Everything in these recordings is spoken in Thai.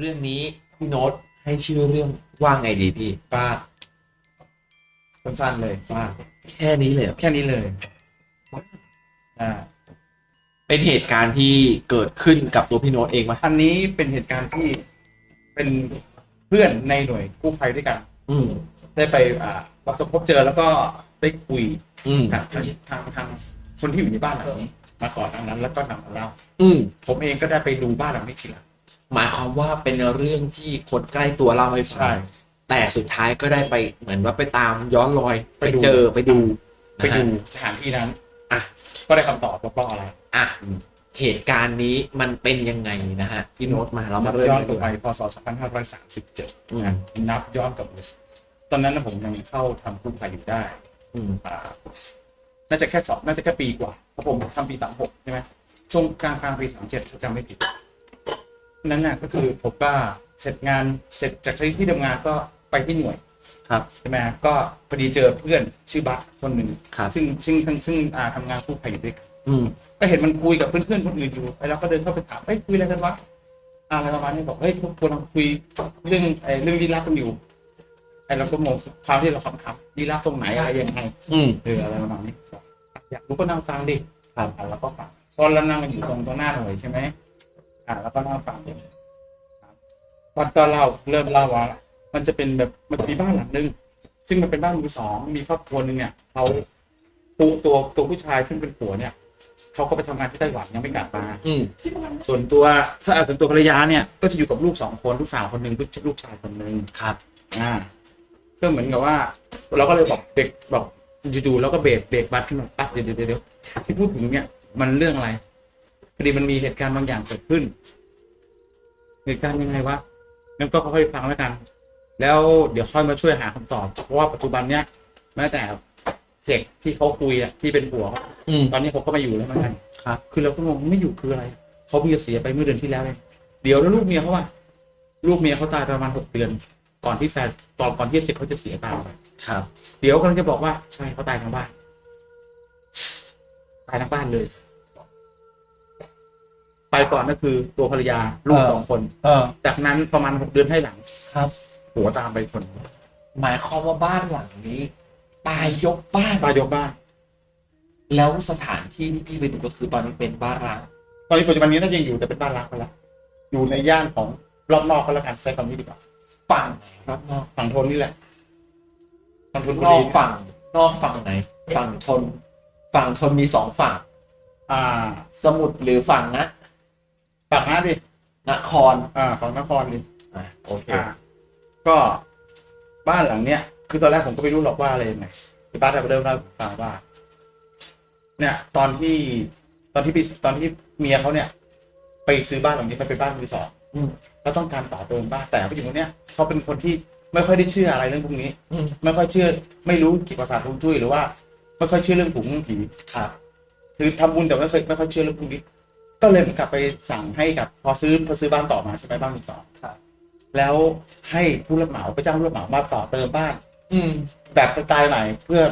เรื่องนี้พี่โน้ตให้ชื่อเรื่องว่าไงดีพี่ป้าสั้นๆเลยป้าแค่นี้เลยเหรอแค่นี้เลยอ่าเป็นเหตุการณ์ที่เกิดขึ้นกับตัวพี่โน้ตเองไหมอันนี้เป็นเหตุการณ์ที่เป็นเพื่อนในหน่วยกู้ภัยด้วยกัน อืมได้ไปอ่าประสบพบเจอแล้วก็ได้คุยอืมทางทางทางทางคนที่อยู่ในบ้านหลังนี้ มาก่อนทางนั้น แล้วก็นำมาเล่าอืมผมเองก็ได้ไปดูบ้านหลังนี้ทีหลัง หมายความว่าเป็นเรื่องที่คนใกล้ตัวเล่าให้ฟังแต่สุดท้ายก็ได้ไปเหมือนว่าไปตามย้อนรอยไปไปดูเจอไปดู ไปดูนะฮะสถานที่นั้นอะก็ได้คำตอบว่าเพราะอะไรอะเหตุการณ์นี้มันเป็นยังไงนะฮะพี่โน้ตมาเรามานับเริ่มย้อนกันกลัดีบกไปว่าพศ 2537อืมนะนับย้อนกลับไปตอนนั้นนะผมยังเข้าทำกู้ภัยอยู่ได้อืมอ่าน่าจะแค่สองน่าจะแค่ปีกว่าเพราะผมทำปี 36 ใช่ไหมช่วงกลางกลางปี 37 ถ้าจำไม่ผิด นั้นน่ะก็คือผมก็เสร็จงานเสร็จจากที่ทำงานก็ไปที่หน่วยครับใช่ไหมก็พอดีเจอเพื่อนชื่อบัสคนหนึ่งครับ ซึ่งซึ่งซึ่งซึ่งอ่าทำงานกู้ภัยอยู่ด้วยกัน อืม ก็เห็นมันคุยกับเพื่อนๆคนอื่นอยู่ไปแล้วก็เดินเข้าไปถามเฮ้ยคุยอะไรกันวะอะไรประมาณนี้บอกเฮ้ยพวกเราคุยเรื่องไอ้เรื่องลี้ลับกันอยู่ไอ้เราก็งงคราวที่เราคำๆลี้ลับตรงไหนอะไรยังไงอืม เอออะไรประมาณนี้บอกอยากรู้ก็นั่งฟังดิครับอ่าแล้วก็ฟังเพราะเรานั่งกันอยู่ตรงตรงหน้าหน่วยใช่ไหม อ่าแล้วก็นั่งฟังดิครับตอนก็เล่าเริ่มเล่าว่ามันจะเป็นแบบมันจะมีบ้านหลังนึง ซึ่งมันเป็นบ้านมือสองมีครอบครัวหนึ่งเนี่ยเขาตัวตัวตัวผู้ชายซึ่งเป็นผัวเนี่ยเขาก็ไปทำงานที่ไต้หวันยังไม่กลับมาอืมส่วนตัวส่วนตัวภรรยาเนี่ยก็จะอยู่กับลูกสองคนลูกสาวคนหนึ่งลูกลูกชายคนหนึ่งครับ อ่าซึ่งเหมือนกับว่า เราก็เลยบอกเบรกบอกจู่ๆแล้วก็เบรกเบรกบัสขึ้นมาปั๊บเดี๋ยวเดี๋ยวเดี๋ยวที่พูดถึงเนี่ยมันเรื่องอะไร พอดีมันมีเหตุการณ์บางอย่างเกิดขึ้น เหตุการณ์ยังไงวะงั้นก็ค่อยๆฟังแล้วกัน แล้วเดี๋ยวค่อยมาช่วยหาคำตอบ เพราะว่าปัจจุบันเนี่ยแม้แต่เจกที่เขาคุยอะที่เป็นผัวเขาอืมตอนนี้เขาก็มาอยู่แล้วเหมือนกันครับ คือเราก็งงไม่อยู่คืออะไรเขาเพิ่งจะเสียไปเมื่อเดือนที่แล้วเองเดี๋ยวแล้วลูกเมียเขาว่าลูกเมียเขาตายประมาณหกเดือน ก่อนที่แฟนตอนก่อนที่เจ็กเขาจะเสียตายไปครับ เดี๋ยวกำลังจะบอกว่าใช่เขาตายทั้งบ้านตายทั้งบ้านเลย ไปก่อนก็คือตัวภรรยาลูกสองคน เออ จากนั้นประมาณหกเดือนให้หลังครับ หัวตามไปคนหมายความว่าบ้านหลังนี้ ตายยกบ้านตายยกบ้าน แล้วสถานที่ที่พี่ไปดูก็คือตอนนี้เป็นบ้านร้างตอนนี้ปัจจุบันนี้น่าจะยังอยู่แต่เป็นบ้านรักไปแล้วอยู่ในย่านของรอบนอกก็แล้วกันใช้คำนี้ดีกว่าฝั่งรอบนอกฝั่งทนนี่แหละฝั่งทนบุนอรีกฝั่ง นอกฝั่งไหน ฝั่งทน ฝั่งทนมีสองฝั่ง อ่า สมุทรหรือฝั่งนะ ฝั่งนั้นดินครอ่าฝั่งนครดิอะโอเค อ่าก็บ้านหลังเนี้ย คือตอนแรกผมก็ไม่รู้หรอกว่าอะไรยังไงพี่ป้าแต่เริ่มเล่าให้ผมฟังว่า เนี่ย ตอนที่ตอนที่พี่ตอนที่เมียเขาเนี่ย ไปซื้อบ้านหลังนี้มันเป็นบ้านมือสองอืม แล้วต้องการต่อเติมบ้านแต่ผู้หญิงคนเนี้ยเขาเป็นคนที่ไม่ค่อยได้เชื่ออะไรเรื่องพวกนี้ อืมไม่ค่อยเชื่อ ไม่รู้เกี่ยวกับศาสตร์ฮวงจุ้ยหรือว่า ไม่ค่อยเชื่อเรื่องผงเรื่องผีครับคือทำบุญแต่ไม่เคยไม่ค่อยเชื่อเรื่องพวกนี้ ก็เลยเหมือนกับไปสั่งให้กับพอซื้อพอซื้อบ้านต่อมาใช่ไหมบ้านมือสองครับ แล้วให้ผู้รับเหมาไปจ้างผู้รับเหมามาต่อเติมบ้าน อืม แบบสไตล์ใหม่เพื่อ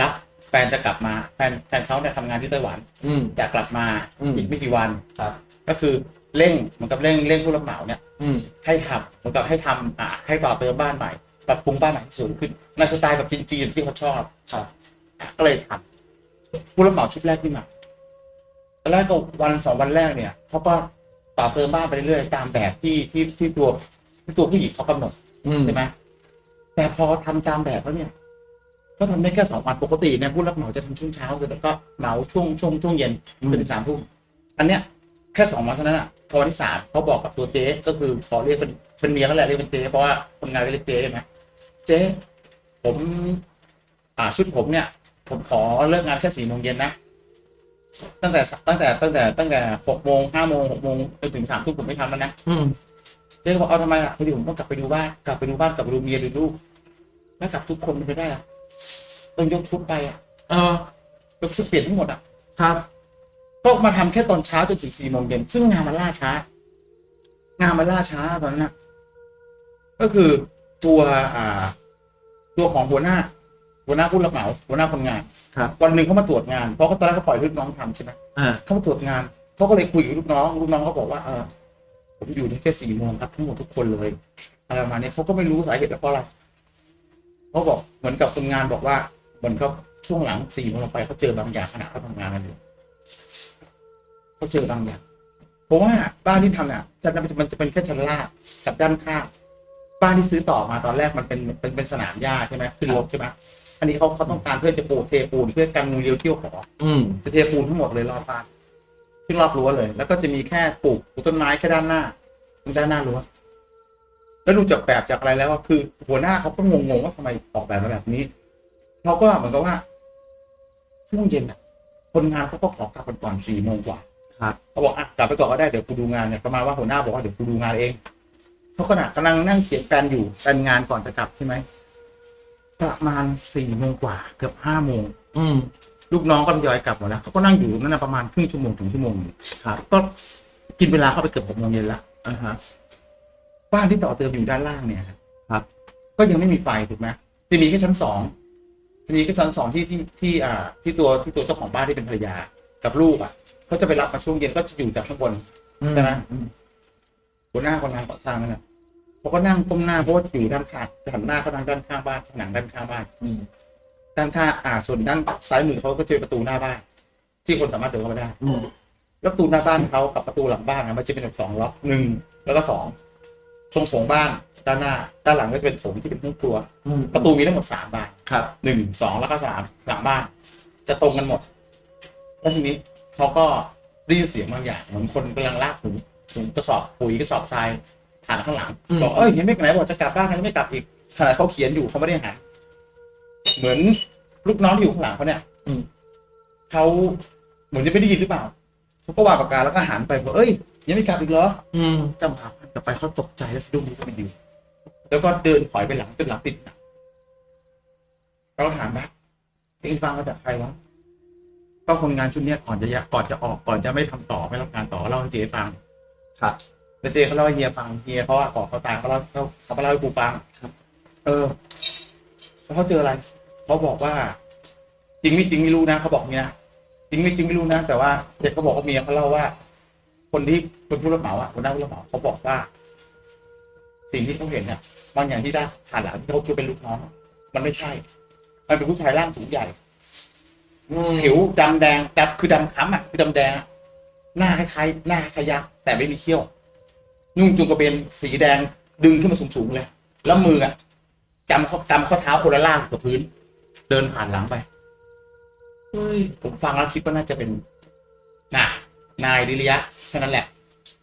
รับแฟนจะกลับมาแฟนแฟนเขาเนี่ยทำงานที่ไต้หวัน อืม จะกลับมาอืม อีกไม่กี่วัน ครับ ก็คือเร่งเหมือนกับเร่งเร่งผู้รับเหมาเนี่ย อืม ให้ทำเหมือนกับให้ทำอ่าให้ต่อเติมบ้านใหม่ปรับปรุงบ้านใหม่ให้สูงขึ้นในสไตล์แบบจีนๆที่เขาชอบครับก็เลยทำผู้รับเหมาชุดแรกที่มาต อนแรกก็วันสองวันแรกเนี่ยเขาก็ต่อเติมบ้านไปเรื่อยๆตามแบบที่ที่ที่ตัวที่ตัวผู้หญิงเขากำหนดอืมใช่ไหมแต่พอทำตามแบบแล้วเนี่ย ก็ทำได้แค่สองวันปกติเนี่ยผู้รับเหมาจะทำช่วงเช้าเสร็จแล้วก็เหมาช่วงช่วงช่วงเย็นจนถึงสามทุ่มอันเนี้ยแค่สองวันเท่านั้นอะพอวันที่สามเขาบอกกับตัวเจ๊ก็คือขอเรียกเป็นเป็นเมียเขาแหละเรียกเป็นเจ๊เพราะว่าคนงานเรียกเจ๊ใช่ไหมเจ๊ผม อ่าชุดผมเนี่ย ผมขอเลิกงานแค่สี่โมงเย็นนะ ตั้งแต่ตั้งแต่ตั้งแต่ตั้งแต่หกโมงห้าโมงหกโมงจนถึงสามทุ่มผมไม่ทำแล้วนะอืมเจ๊ก็บอกเอาทำไมอะพอดีผมต้องกลับไปดูบ้านกลับไปดูบ้านกลับไปดูเมียดูลูกแล้วกลับทุกคนไปได้อะต้องยกชุดไปอะเออยกชุดเปลี่ยนทั้งหมดอะครับก็มาทำแค่ตอนเช้าจนถึงสี่โมงเย็นซึ่งงานมันล่าช้า งานมันล่าช้าตอนนั้นนะก็คือตัวอ่า ตัวของหัวหน้า หัวหน้าผู้รับเหมาหัวหน้าคนงานครับวันหนึ่งเขามาตรวจงานเพราะเขาตอนแรกเขาปล่อยให้ลูกน้องทำใช่ไหมอ่าเขามาตรวจงานเขาก็เลยคุยกับลูกน้องลูกน้องเขาบอกว่าเออผมอยู่ได้แค่สี่โมงครับทั้งหมดทุกคนเลยอะไรประมาณนี้เขาก็ไม่รู้สาเหตุว่าเพราะอะไรเขาบอกเหมือนกับคนงานบอกว่าเหมือนกับช่วงหลังสี่โมงไปเขาเจอบางอย่างขณะเขาทำงานกันอยู่เขาเจอบางอย่างเพราะว่าบ้านที่ทำเนี่ยจะมันจะมันจะเป็นแค่ชั้นล่างกับด้านข้างบ้านที่ซื้อต่อมาตอนแรกมันเป็นเป็นเป็นสนามหญ้าใช่ไหมขึ้นรถใช่ไหม อันนี้เขาเขาต้องการเพื่อจะปูเทปูนเพื่อกันงูเลี้ยวเที่ยวขออืมจะเทปูนทั้งหมดเลยรอบบ้านซึ่งรอบรั้วเลย แล้วก็จะมีแค่ปลูกปลูกต้นไม้แค่ด้านหน้าตรงด้านหน้ารั้วแล้วดูจากแบบจากอะไรแล้วก็คือหัวหน้าเขาก็งงๆว่าทำไมออกแบบมาแบบนี้เขาก็เหมือนกับว่าช่วงเย็นอะ คนงานเขาก็ขอกลับกันก่อนสี่โมงกว่าครับเขาบอกอะกลับไปก่อนก็ได้เดี๋ยวกูดูงานเนี่ยประมาณว่าหัวหน้าบอกว่าเดี๋ยวกูดูงานเองเขาขณะกำลังนั่งเขียนแปลนอยู่แปลนงานก่อนจะกลับใช่ไหม ประมาณสี่โมงกว่าเกือบห้าโมงอืมลูกน้องก็ทยอยกลับหมดแล้วเขาก็นั่งอยู่นั่นนะประมาณครึ่งชั่วโมงถึงชั่วโมงหนึ่งครับก็กินเวลาเข้าไปเกือบหกโมงเย็นแล้วอ่าฮะบ้านที่ต่อเติมอยู่ด้านล่างเนี่ยครับ ก็ยังไม่มีไฟถูกไหมจะมีแค่ชั้นสองจะมีแค่ชั้นสองที่ที่ที่อ่า ที่ตัวที่ตัวเจ้าของบ้านที่เป็นภรรยากับลูกอะเขาจะไปรับมาช่วงเย็นก็จะอยู่จากข้างบนใช่ไหมอืมหัวหน้าคนงานก่อสร้างนั่นแหละ เขาก็นั่งก้มหน้าเพราะว่าอยู่ด้านข้างจะหันหน้าเข้าทางด้านข้างบ้านผนังด้านข้างบ้านอืมด้านข้างอ่าส่วนด้านซ้ายมือเขาก็จะเป็นประตูหน้าบ้านที่คนสามารถเดินเข้าไปได้อืมแล้วประตูหน้าบ้านเขากับประตูหลังบ้านนะมันจะเป็นแบบสองล็อกหนึ่งแล้วก็สองตรงโถงบ้านด้านหน้า ด้านหลังก็จะเป็นโถงที่เป็นห้องครัวอืมประตูมีทั้งหมดสามบานครับหนึ่งสองแล้วก็สามหลังบ้าน จะตรงกันหมดแล้วทีนี้เขาก็ได้ยินเสียงบางอย่างเหมือนคนกำลังลากถุงถุงกระสอบปุ๋ยกระสอบทราย ผ่านข้างหลังอืม บอกเอ้ยยังไม่ไหนบอกจะกลับบ้านกันไม่กลับอีกขณะเขาเขียนอยู่เขาไม่ได้หันเหมือนลูกน้องที่อยู่ข้างหลังเขาเนี่ยอืม เขาเหมือนจะไม่ได้ยินหรือเปล่าเขาก็วางปากกาแล้วก็หันไปบอกเอ้ยยังไม่กลับอีกเหรอ อืมจำหาพันกลับไปเขาตกใจแล้วสะดุ้งลุกไปดูแล้วก็เดินถอยไปหลังจนหลังติดหนักเราถามว่าเองฟังมาจากใครวะก็คนงานชุดเนี้ยก่อนจะยะก่อนจะออกก่อนจะไม่ทำต่อไม่รับงานต่อเล่าให้เจ๊ฟังครับ แล้วเจ๊เขาเล่าให้เฮียฟังเฮียเขาอะก่อนเขาตายเขาเล่าเขาเขามาเล่าให้กูฟังครับ เออแล้วเขาเจออะไรเขาบอกว่า จริงไม่จริงไม่รู้นะเขาบอกเนี้ยจริงไม่จริงไม่รู้นะแต่ว่าเด็กเขาบอกว่าเมียเขาเล่าว่า คนที่เป็นผู้รับเหมาอะคนได้ผู้รับเหมาเขาบอกว่า สิ่งที่เขาเห็นเนี่ยบางอย่างที่ได้ผ่านหลังที่เขาคิดเป็นลูกน้องมันไม่ใช่ มันเป็นผู้ชายร่างสูงใหญ่อืมผิวดำแดงดำคือดำคล้ำอะคือดำแดงอะหน้าคล้ายๆหน้าคล้ายยักษ์แต่ไม่มีเขี้ยว นุ่งจุงกระเบนสีแดงดึงขึ้นมาสูงๆเลย แล้วมืออะจำเขาจำข้อเท้าคนละล่างกับพื้น เดินผ่านหลังไปเฮ้ยผมฟังแล้วคิดว่าน่าจะเป็นน่ะนายดิริยะแค่นั้นแหละ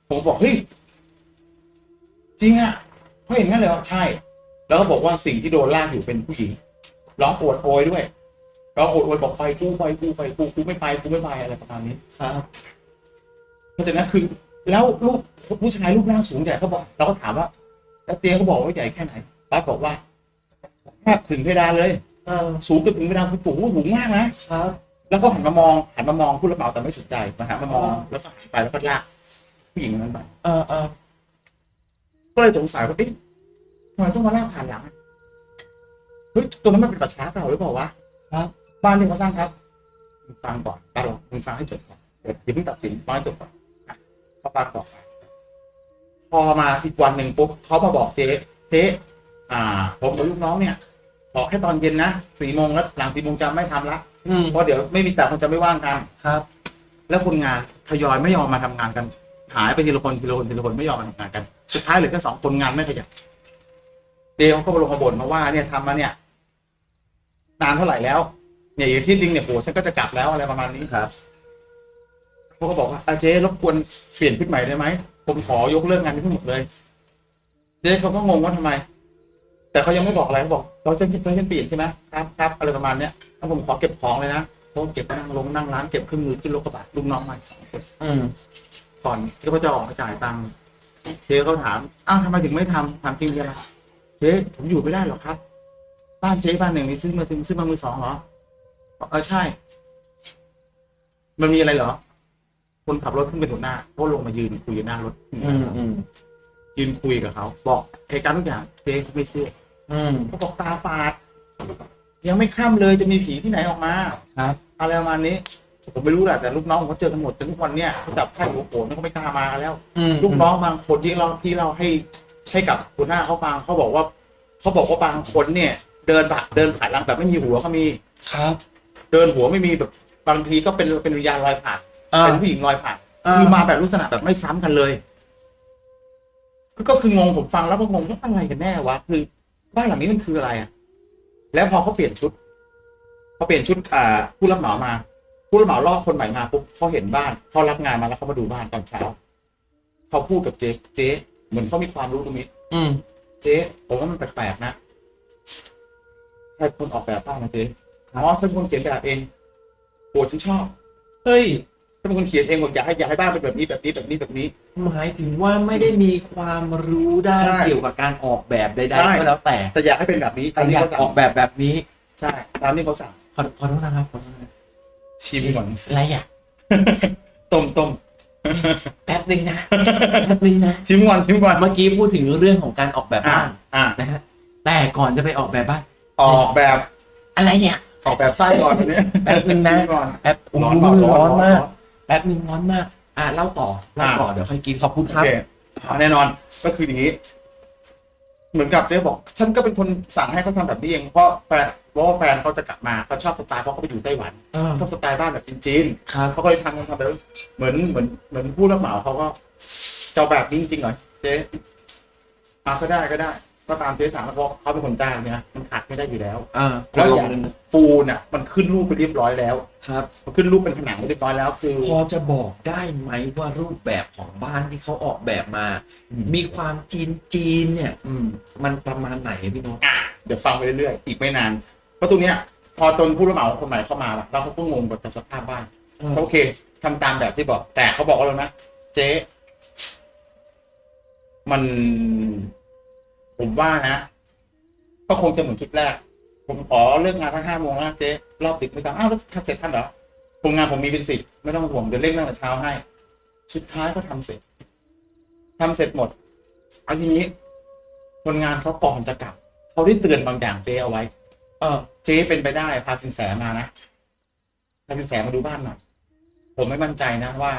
ผมบอกเฮ้ยจริงอะเขาเห็นงั้นเลยเหรอใช่ แล้วก็บอกว่าสิ่งที่โดนลากอยู่เป็นผู้หญิงร้องโอดโอยด้วยร้องโอดโอยบอกไปกูไปกูไปกูกูไม่ไปกูไม่ไปอะไรประมาณนี้ครับเพราะฉะนั้นคือ แล้วลูกผู้ชายรูปร่างสูงใหญ่เขาบอกเราก็ถามว่า แล้วเตียงเขาบอกว่าใหญ่แค่ไหนป้าบอกว่าแทบถึงเพดานเลยเออสูงจนถึงเพดานคือสูงสูงมากนะครับแล้วก็หันมามองหันมามองผู้รับเหมาแต่ไม่สนใจมาหันมามองแล้วก็หันไปแล้วก็ลากผู้หญิงคนนั้นไปเออเออก็เลยสงสัยว่าเอ๊ะทำไมต้องมาลากผ่านหลังอะเฮ้ยตรงนั้นมันเป็นป่าช้าเปล่าหรือเปล่าวะครับบ้านที่เขาสร้างครับมึงฟังก่อนตาลงมึงฟังให้จบก่อนเดี๋ยวอย่าเพิ่งตัดสินฟังให้จบก่อน อะเขาฟังต่อไปพอมาอีกวันหนึ่งปุ๊บเขามาบอกเจ๊เจ๊อ่า ผมกับลูกน้องเนี่ยขอแค่ตอนเย็นนะสี่โมงแล้วหลังสี่โมงจะไม่ทำละอืมเพราะเดี๋ยวไม่มีแต่คนจะไม่ว่างทำครับ แล้วคนงานทยอยไม่ยอมมาทำงานกัน หายไปทีละคนทีละคนทีละคนไม่ยอมมาทำงานกันสุดท้ายเหลือแค่สองคนงานไม่ขยับเดวเขาก็มาลงมาบ่นมาว่าเนี่ยทำมาเนี่ยนานเท่าไหร่แล้วเนี่ยอย่างที่ดิงเนี่ยโหฉันก็จะกลับแล้วอะไรประมาณนี้ครับ เขาก็บอกว่าอาเจ๊รบกวนเปลี่ยนชุดใหม่ได้ไหมผมขอยกเลิกงานนี้ทั้งหมดเลย เจ๊เขาก็งงว่าทำไม แต่เขายังไม่บอกอะไรเขาบอกเราจะจะจะเปลี่ยนใช่ไหมครับครับอะไรประมาณเนี้ยถ้าผมขอเก็บของเลยนะเขาเก็บนั่งลงนั่งร้านเก็บเครื่องมือขึ้นรถกระบะลูกน้องมาสองคนอืมก่อนที่เขาจะออกมาจ่ายตังค์เจ๊เขาถามอ้าวทำไมถึงไม่ทำถามจริงเจ๊ละเจ๊ผมอยู่ไม่ได้หรอกครับ บ้านเจ๊บ้านหนึ่งนี่ซื้อมาถึงซื้อมามือสองเหรอบอกเออใช่ มันมีอะไรเหรอ คนขับรถขึ้นเป็นหัวหน้าก็ลงมายืนคุยหน้ารถอืมอืมยืนคุยกับเขา บอกเหตุการณ์ทุกอย่างเจ๊เขาไม่เชื่ออืมเขาบอกตาฝาด ยังไม่ค่ำเลยจะมีผีที่ไหนออกมาครับอะไรประมาณนี้ผมไม่รู้แหละแต่ลูกน้องผมก็เจอกันหมดจนทุกวันเนี้ยเขาจับไข้หัวโขนเขาไม่กล้ามากันแล้ว อืมลูกน้องบางคนที่เราที่เราให้ให้กับคุณหน้าเขาฟังเขาบอกว่าเขาบอกว่าบางคนเนี่ย เดินผ่านเดินผ่านหลังแบบไม่มีหัวก็มี ครับ เดินหัวไม่มีแบบบางทีก็เป็นเป็นวิญญาณลอยผ่านอ่า เป็นผู้หญิงลอยผ่านอ่าคือมาแบบลักษณะแบบไม่ซ้ำกันเลยก็ก็คืองงผมฟังแล้วก็งงว่าอะไรกันแน่วะคือบ้านหลังนี้มันคืออะไรอะ แล้วพอเขาเปลี่ยนชุดพอเปลี่ยนชุดอ่าผู้รับเหมามา ผู้รับเหมาล่อคนใหม่มาปุ๊บเขาเห็นบ้านเขารับงานมาแล้วเขามาดูบ้านตอนเช้าเขาพูดกับเจ๊เจ๊เหมือนเขามีความรู้ตรงนี้ อืม เจ๊ผมว่ามันแปลกๆนะใครคนออกแบบบ้างนะเจ๊อ๋อฉันเป็นคนเขียนแบบเองโหฉันชอบ เฮ้ยฉัน เป็นคนเขียนเองบอกอยากให้อยากให้บ้านเป็นแบบนี้แบบนี้แบบนี้แบบนี้ หมายถึงว่าไม่ได้มีความรู้ด้านใช่เกี่ยวกับการออกแบบใดใช่ ๆก็แล้วแต่แต่อยากให้เป็นแบบนี้แต่ตามที่อยากเขาสั่งออกแบบแบบนี้ใช่ ตามที่เขาสั่งขอขอโทษนะครับขอโทษนะชิมก่อนอะไรอะต้มต้มแป๊บนึงนะแป๊บนึงนะชิมก่อนชิมก่อนเมื่อกี้พูดถึงเรื่องของการออกแบบอ่าบ้านอ่านะฮะแต่ก่อนจะไปออกแบบบ้านออกแบบอะไรเนี่ย ออกแบบไส้ก่อนอันนี้แป๊บนึงนะ ชิมก่อนแป๊บร้อนโอ้เปล่าโหร้อนร้อนมากร้อน แป๊บนึงร้อนมาก อะเล่าต่อเล่าต่อเดี๋ยวค่อยกินขอบคุณโอครับเคอ่าแน่นอนก็คืออย่างนี้ เหมือนกับเจ๊บอก ฉันก็เป็นคนสั่งให้เขาทำแบบนี้เองเพราะแฟนเพราะว่าแฟนเขาจะกลับมาเขาชอบสไตล์เพราะเขาไปอยู่ไต้หวันเออชอบสไตล์บ้านแบบจีนครับ ๆเขาก็เลยทำกันทำแบบเหมือนเหมือนเหมือนผู้รับเหมาเขาก็เจ้าแบบนี้จริงๆเหรอเจ๊อ่าก็ได้ก็ได้ ก็ตามเจ๊สั่งแล้วเพราะเขาเป็นคนจ้างเนี่ยมันขาดไม่ได้อยู่แล้วอ่าแล้วลองย่างปูนอะ มันขึ้นรูปไปเรียบร้อยแล้วครับ มันขึ้นรูปเป็นผนังไปเรียบร้อยแล้วคือ พอจะบอกได้ไหมว่ารูปแบบของบ้านที่เขาออกแบบมามีความจีนจีนๆเนี่ย อืม มันประมาณไหนพี่น้องอะเดี๋ยวฟังไปเรื่อยๆ อีกไม่นานเพราะตรงเนี้ย พอตนผู้รับเหมาคนใหม่เข้ามาแล้วเขาก็งงกับสภาพบ้านโอเคทำตามแบบที่บอก แต่เขาบอกว่าแล้วนะเจ๊มัน ผมว่านะก็คงจะเหมือนคลิปแรก ผมขอเลิกงานทั้งห้าโมงนะเจ๊รอบดึกไม่ต้องอ้าวแล้วถ้าเสร็จทันเหรอโรงานผมมีเป็นสิบไม่ต้องห่วงเดี๋ยวเร่งตั้งแต่เช้าให้ สุดท้ายก็ทำเสร็จทำเสร็จหมดเอาทีนี้คนงานเขาก่อนจะกลับเขาได้เตือนบางอย่างเจ๊เอาไว้ เออ เจ๊เป็นไปได้พาสินแสมานะพาสินแสมาดูบ้านหน่อยผมไม่มั่นใจนะว่า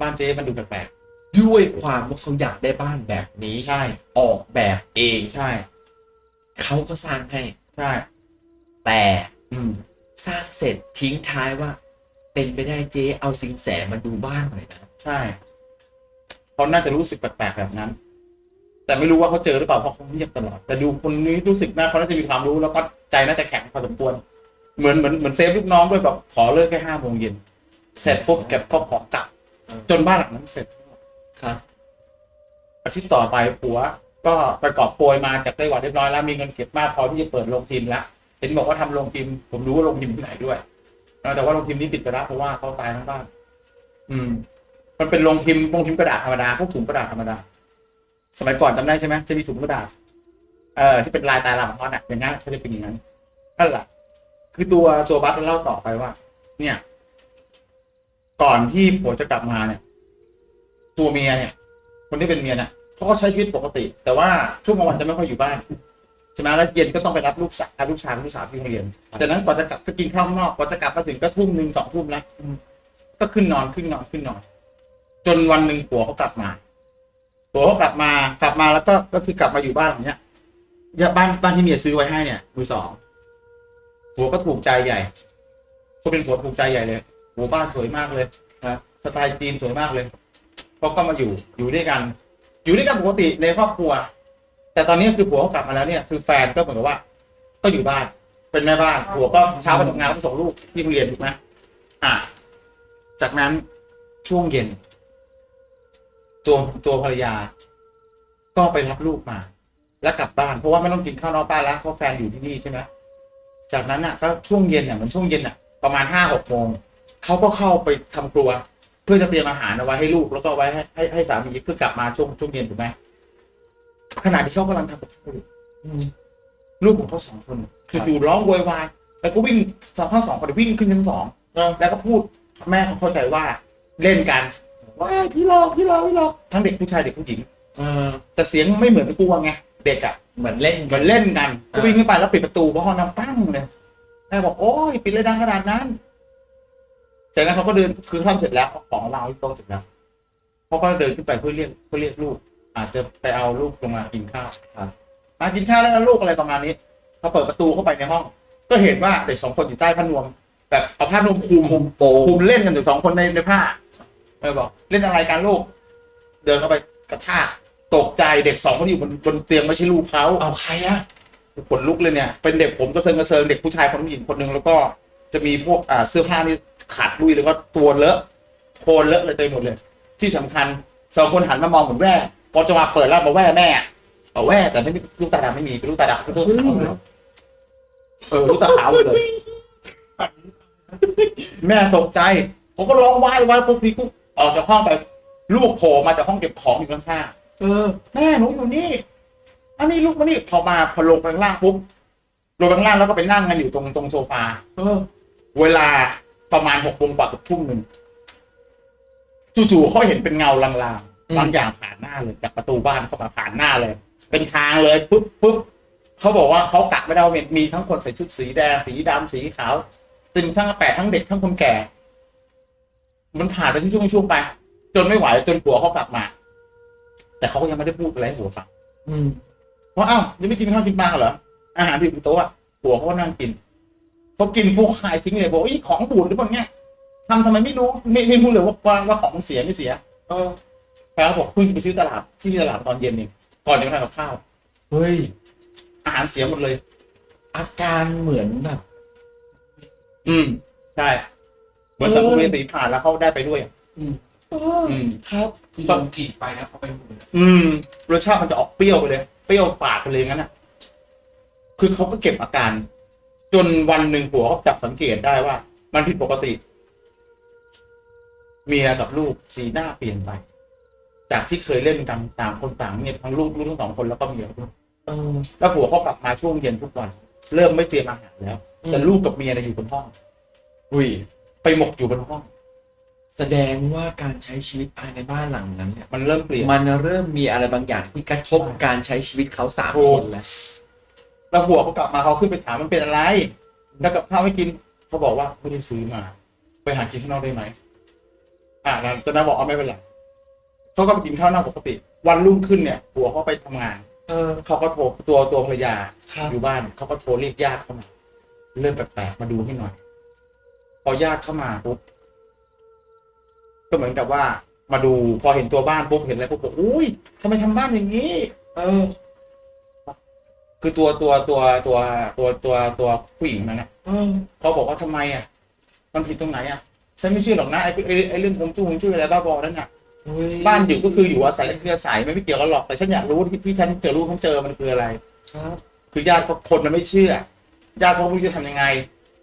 บ้านเจ๊มันดูแปลก ด้วยความว่าเขาอยากได้บ้านแบบนี้ๆใช่ ออกแบบเองใช่ เขาก็สร้างให้ใช่ แต่อืมสร้างเสร็จทิ้งท้ายว่า เป็นไปได้เจ๊เอาสิงแสมาดูบ้านหน่อยนะใช่เขาน่าจะรู้สึกแปลกๆแบบนั้น แต่ไม่รู้ว่าเขาเจอหรือเปล่าเพราะเขาเงียบตลอดแต่ดูคนนี้รู้สึกนะเขาน่าจะมีความรู้แล้วก็ใจน่าจะแข็งพอสมควรเหมือนเหมือนเหมือนเซฟลูกน้องด้วยแบบขอเลิกแค่ห้าโมงเย็นเสร็จปุ๊บเก็บข้าวของกลับจนบ้านหลังนั้นเสร็จ ครับอาทิตย์ต่อไปผัว ก็ไปกอบโกยมาจากไต้หวันเรียบร้อยแล้วมีเงินเก็บมากพอที่จะเปิดโรงพิมพ์แล้วเห็นบอกว่าทำโรงพิมพ์ผมรู้ว่าโรงพิมพ์ที่ไหนด้วยแต่ว่าโรงพิมพ์นี้ติดไปแล้วเพราะว่าเขาตายทั้งบ้านอืม มันเป็นโรงพิมพ์โรงพิมพ์กระดาษธรรมดาพวกถุงกระดาษธรรมดา สมัยก่อนจำได้ใช่ไหมจะมีถุงกระดาษเอ่อที่เป็นลายตาลาของเขาเนี่ยอย่างนั้นเขาจะเป็นอย่างนั้นนั่นแหละคือตัวตัวบัสเล่าต่อไปว่า เนี่ย ก่อนที่ผัวจะกลับมาเนี่ย ตัวเมียเนี่ย คนที่เป็นเมียเนี่ยเขาก็ใช้ชีวิตปกติ แต่ว่าช่วงกลางวันจะไม่ค่อยอยู่บ้านใช่ไหมแล้วเย็นก็ต้องไปรับลูกสาวลูกชายลูกสาวที่โรงเรียนจากนั้นกว่าจะกลับก็กินข้าวข้างนอกกว่าจะกลับมาถึงก็ทุ่มหนึ่งสองทุ่มแล้วก็ขึ้นนอนขึ้นนอนขึ้นนอน จนวันหนึ่งผัวเขากลับมาผัวเขากลับมากลับมาแล้วก็ก็คือกลับมาอยู่บ้านหลังเนี้ยบ้านบ้านที่เมียซื้อไว้ให้เนี่ยมือสองผัวก็ถูกใจใหญ่ก็เป็นผัวถูกใจใหญ่เลยผัวบ้านสวยมากเลยครับสไตล์จีนสวยมากเลย เขาก็มาอยู่อยู่ด้วยกัน อยู่ด้วยกันปกติในครอบครัว แต่ตอนนี้คือผัวเขากลับมาแล้วเนี่ยคือแฟนก็เหมือนกับว่า ก็อยู่บ้าน เป็นแม่บ้านผัวก็เช้าไปทำงานก็ส่งลูกที่โรงเรียนถูกไหมอะจากนั้นช่วงเย็น ตัวตัวภรรยา ก็ไปรับลูกมา แล้วกลับบ้านเพราะว่าไม่ต้องกินข้าวนอกบ้านแล้วเพราะแฟนอยู่ที่นี่ใช่ไหมจากนั้นน่ะก็ช่วงเย็นเนี่ยเหมือนช่วงเย็นน่ะ ประมาณห้าหกโมงเขาก็เข้าไปทำครัว พื่อจะเตรียมอาหารเอาไว้ให้ลูกแล้วก็เอาไว้ให้ให้ให้สามีเพื่อกลับมาช่วงช่วงเย็นถูกไหมขณะที่เขากำลังทำกับข้าวอยู่อืมลูกของเขาสองคนครับจู่ๆร้องโวยวายแล้วก็วิ่งทั้งสองคนวิ่งขึ้นชั้นสองแล้วก็พูดแม่เขาเข้าใจว่าเล่นกันว่าพี่หลอกพี่หลอกพี่หลอกทั้งเด็กผู้ชายเด็กผู้หญิงเออแต่เสียงไม่เหมือนกลัวไงเด็กอะเหมือนเล่นเหมือนเล่นกันก็วิ่งขึ้นไปแล้วปิดประตูเพราะห้องน้ำปั้งเลยแม่บอกโอ้ยปิดเลยดังขนาดนั้น จากนั้นเขาก็เดินคือทำเสร็จแล้วเอาของวางไว้ที่โต๊ะเสร็จแล้วเขาก็เดินขึ้นไปเพื่อเรียกเพื่อเรียกลูก อาจจะไปเอาลูกลงมากินข้าวมากินข้าวแล้วนะลูกอะไรประมาณนี้พอเปิดประตูเข้าไปในห้อง ก็เห็นว่าเด็กสองคนอยู่ใต้ผ้านวม แบบเอาผ้านวมคลุมคุมโปคุมเล่นกันอยู่สองคนในในผ้าเออบอกเล่นอะไรกันลูก เดินเข้าไปกระชากตกใจเด็กสองคนอยู่บนบนเตียงไม่ใช่ลูกเขาเอาใครอะขนลุกเลยเนี่ยเป็นเด็กผมก็เซิงกระเซิงเด็กผู้ชายคนผู้หญิงคนหนึ่งแล้วก็จะมีพวกอ่าเสื้อผ้านี่ ขาดลุยแล้วก็ตัวเลอะโคลนเลอะเลยเต็มหมดเลย ที่สำคัญสองคนหันมามองเหมือนแว่พอจะมาเปิดแล้วมาแว่แม่เอาแว่แต่ไม่มีลูกตาดำไม่มีเป็นลูกตาดำเป็นลูกขาวเลยเออลูกตาขาวหมดเลย แม่ตกใจ ผมก็ร้องว้ายว้ายปุ๊บพี่กุ๊กออกจากห้องไป ลูกโผล่มาจากห้องเก็บของอยู่ข้างๆเออแม่หนูอยู่นี่ อันนี้ลูกมานี่พอมาพอลงไปข้างล่างปุ๊บลงไปข้างล่างแล้วก็ไปนั่งกันอยู่ตรงตรงโซฟาเออ เวลา ประมาณหกโมงกว่าเกับทุ่มหนึ่งจู่ๆเขาเห็นเป็นเงาลางอืมๆบางอย่างผ่านหน้าเลยจากประตูบ้านเข้ามาผ่านหน้าเลย เป็นทางเลยปุ๊บปุ๊บเขาบอกว่าเขากะไม่ได้ว่ามีทั้งคนใส่ชุดสีแดงสีดำสีขาวตึงทั้งแปดทั้งเด็กทั้งคนแก่ มันผ่านไปช่วงๆช่วงๆไป จนไม่ไหวจนผัวเขากลับมา แต่เขาก็ยังไม่ได้พูดอะไรให้ผัวฟังอืมว่าอ้าวยังไม่กินข้าวกินปลากันเหรออาหารที่อยู่บนโต๊ะอะผัวเขาก็นั่งกิน เขากินพวกขายทิ้งเลยบอกว่าอีของบูดหรือเปล่าเนี่ยทำทำไมไม่รู้ไม่ไม่รู้เลยว่าว่าว่าของเสียไม่เสียเออแฟนเขาบอกเพิ่งไปซื้อตลาดที่ตลาดตอนเย็นเองก่อนจะไปทานกับข้าวเฮ้ยอาหารเสียหมดเลย อาการเหมือนแบบ อืมใช่เหมือนสัมภเวสีผ่านแล้วเขาได้ไปด้วยอะเอออืม ครับคือโดนกรีดไปนะเขาไปหมดเลยอืมรสชาติมันจะออกเปรี้ยวไปเลย เปรี้ยวฝาดไปเลยงั้นอะ คือเขาก็เก็บอาการ จนวันหนึ่งผัวเขาจับสังเกตได้ว่า มันผิดปกติ เมียกับลูกสีหน้าเปลี่ยนไป จากที่เคยเล่นกันต่างคนต่างเนี่ยทั้งลูกลูกทั้งสองคนแล้วก็เมียด้วยเออแล้วผัวเขากลับมาช่วงเย็นทุกวัน เริ่มไม่เตรียมอาหารแล้วแต่ลูกกับเมียเนี่ยอยู่บนห้องอุ้ยไปหมกอยู่บนห้อง แสดงว่าการใช้ชีวิตภายในบ้านหลังนั้นเนี่ยมันเริ่มเปลี่ยนมันเริ่มมีอะไรบางอย่างที่กระทบการใช้ชีวิตเขาสามถูคกนแล้ว แล้วผัวเขากลับมาเขาขึ้นไปถามมันเป็นอะไร แล้วกับข้าวไม่กินเขาบอกว่าไม่ได้ซื้อมา ไปหากินข้างนอกได้ไหมอ่าแล้วตอนนั้นบอกเอาไม่เป็นไรเขาก็ไปกินข้าวนอกปกติ วันรุ่งขึ้นเนี่ยผัวเขาไปทำงาน เออเขาก็โทรตัวตัวภรรยาครับอยู่บ้านเขาก็โทรเรียกญาติเข้ามาเริ่มแปลกๆมาดูให้หน่อย พอญาติเข้ามาปุ๊บก็เหมือนกับว่า มาดูพอเห็นตัวบ้านปุ๊บเห็นอะไรปุ๊บบอกอุ้ยทำไมทำบ้านอย่างนี้ เออ คือตัวตัวตัวตัวตัวตัวตัวผู้หญิงนั่นนะเออเขาบอกว่าทำไมอะ มันผิดตรงไหนอะฉันไม่เชื่อหรอกนะไอ้ไอ้ไอ้เรื่องคงจุ้งจุ้ยอะไรบ้าบอนั่นน่ะเฮ้ยบ้านอยู่ก็คืออยู่อาศัยคืออาศัยไม่ไม่เกี่ยวกันหรอกแต่ฉันอยากรู้ที่ที่ฉันเจอลูกฉันเจอมันคืออะไรครับคือญาติเขาคนมันไม่เชื่อญาติเขาไม่รู้จะทำยังไง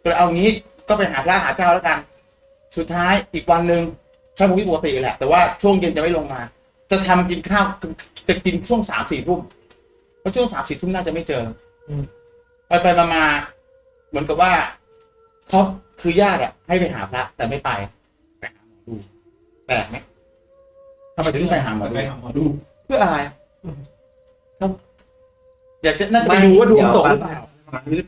ก็เลยเอางี้ก็ไปหาพระหาเจ้าแล้วกัน สุดท้ายอีกวันหนึ่งใช้ชีวิตปกติแหละ แต่ว่าช่วงเย็นจะไม่ลงมา จะทำกินข้าวจะกินช่วงสามสี่ทุ่มเพ ราะช่วงสามสี่ทุ่มน่าจะไม่เจออืมไปไปมามาเหมือนกับว่าเขาคือญาติอะให้ไปหาพระแต่ไม่ไปไปหาหมอดูแปลกไหมทำไมถึงไปหาหมอดูไปหาหมอดู เพื่ออะไรครับอยากจะน่าจะไปดูว่าดวงตกหรือเปไม่ล่าเดี๋ยว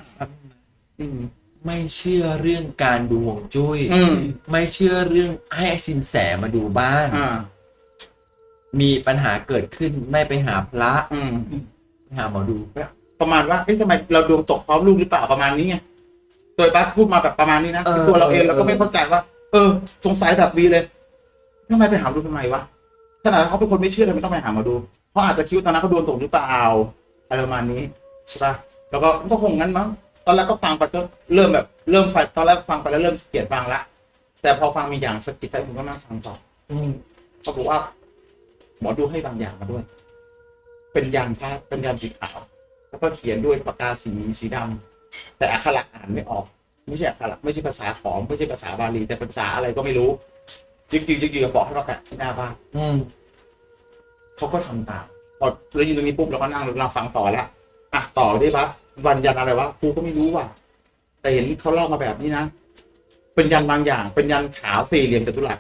อืมไม่เชื่อเรื่องการดูห่วงจุ้ยอืมไม่เชื่อเรื่องให้สินแสมาดูบ้านอ่ามีปัญหาเกิดขึ้นไม่ไปหาพระอืมไป หาหมอดูประมาณว่าเอ๊ะทำไมเราดวงตกพร้อมลูกหรือเปล่าประมาณนี้ไงโดยบัสพูดมาแบบประมาณนี้นะเออคือตัวเราเองเออเราก็ไม่เข้าใจว่า เออ สงสัยแบบวีเลยทำไมไปหาหมอดูทำไมวะขนาดเขาเป็นคนไม่เชื่อเลยไม่ต้องไปหาหมอดูเขาอาจจะคิดว่าตอนนั้นเขาดวงตกหรือเปล่าอะไรประมาณนี้ใช่ปะแล้วก็ก็คงงั้นมั้งตอนแรกก็ฟังไปก็เริ่มแบบเริ่มฟังตอนแรกฟังไปแล้วเริ่มเกลียดฟังละแต่พอฟังมีอย่างสะกิดใจผมก็นั่งฟังต่ออืมเขาบอกว่าหมอดูให้บางอย่างมาด้วย เป็นยันพระเป็นยันสีขาว แล้วก็เขียนด้วยปากกาสีสีดำแต่อักขระอ่านไม่ออก ไม่ใช่อักขระไม่ใช่ภาษาขอมไม่ใช่ภาษาบาลี แต่เป็นภาษาอะไรก็ไม่รู้ยึกยือยึกยือบอกให้เราแปะที่หน้าบ้านอืมเขาก็ทำตามพอเรายินตรงนี้ปุ๊บเราก็นั่งเราฟังต่อแล้วอะต่อได้ปะวันยันอะไรวะกูก็ไม่รู้ว่ะแต่เห็นเขาเล่ามาแบบนี้นะเป็นยันบางอย่าง เป็นยันขาวสี่เหลี่ยมจัตุรัส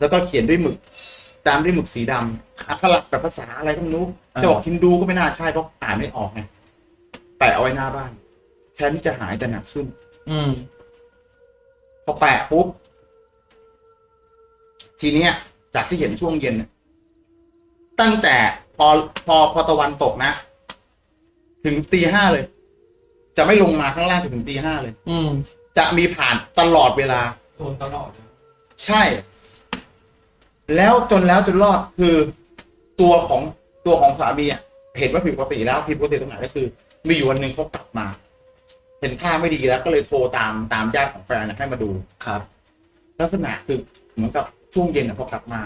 แล้วก็เขียนด้วยหมึก ตามด้วยหมึกสีดำอักขระแบบภาษาอะไรก็ไม่รู้อ่า จะบอกฮินดูก็ไม่น่าใช่เพราะอ่านไม่ออกไงแปะเอาไว้หน้าบ้านแทนที่จะหายแต่หนักขึ้น อืมพอแปะปุ๊บทีเนี้ย จากที่เห็นช่วงเย็นเนี่ยตั้งแต่พอพอพอตะวันตกนะ ถึงตีห้าเลย จะไม่ลงมาข้างล่างถึงตีห้าเลย อืมจะมีผ่านตลอดเวลาโดนตลอดเลยใช่ แล้วจนแล้วจนรอดคือตัวของ ตัวของสามีอะเห็นว่าผิดปกติแล้วผิดปกติตรงไหนก็คือ มีอยู่วันหนึ่งเขากลับมา เห็นท่าไม่ดีแล้ว ก็เลยโทรตามตามญาติของแฟนน่ะให้มาดูครับ ลักษณะคือเหมือนกับช่วงเย็นอะพอกลับมา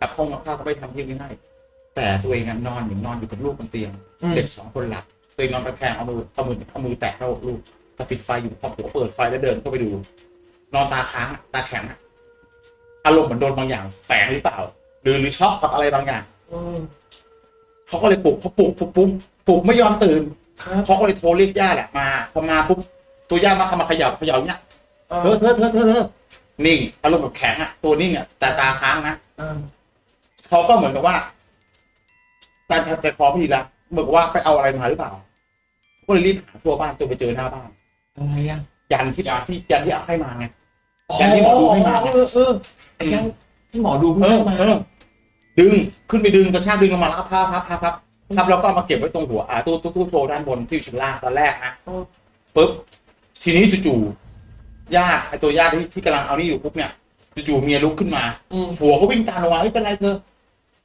กลับห้องกับข้าวก็ไปทำที่ไม่ให้แต่ตัวเองอะนอนอยู่นอนอยู่กับลูกบนเตียงอืมเด็กสองคนหลับตัวเองนอนตะแคงเอามือเอามือเอามือแตะเข้าอกลูกแต่ปิดไฟอยู่พอผัวเปิดไฟแล้วเดินเข้าไปดู นอนตาค้างอะตาแข็งอะอารมณ์เหมือนโดนบางอย่างแฝงหรือเปล่า หรือหรือช็อกกับอะไรบางอย่างอืม เขาก็เลยปลุกเขาปลุกปลุกปลุกปลุกไม่ยอมตื่นครับเขาก็เลยโทรเรียกญาติอะมาพอมาปุ๊บตัวญาติมาเข้ามาเขยับเขยับเนี้ยเอเธออเธอเธอเธอเธอนิ่งอารมณ์แบบแข็งอะตัวนิ่งอะแต่ตาค้างนะเออเขาก็เหมือนกับว่าการทำใจคอพี่ละเหมือนกับว่าไปเอาอะไรมาหรือเปล่า ก็เลยรีบหาทั่วบ้านจนไปเจอหน้าบ้านอะไรอะยันที่ที่ยันที่เอาให้มาไงยันที่หมอดูให้มาเออเออไอ้ยันที่หมอดูเอเพิ่องให้มาเออ ดึงขึ้นไปดึงกระชากดึงลงมาแล้วก็พับพับพับพับพับแล้วก็เอามาเก็บไว้ตรงหัวอ่าตู้ตู้ตู้โชว์ด้านบนที่อยู่ชั้นล่างตอนแรกนะปุ๊บทีนี้จู่ๆญาติไอตัวญาติที่ที่กำลังเอานี่อยู่ปุ๊บเนี่ยจู่ๆเมียลุกขึ้นมาอืมผัวก็วิ่งตามลงมาไม่เป็นไรเธอ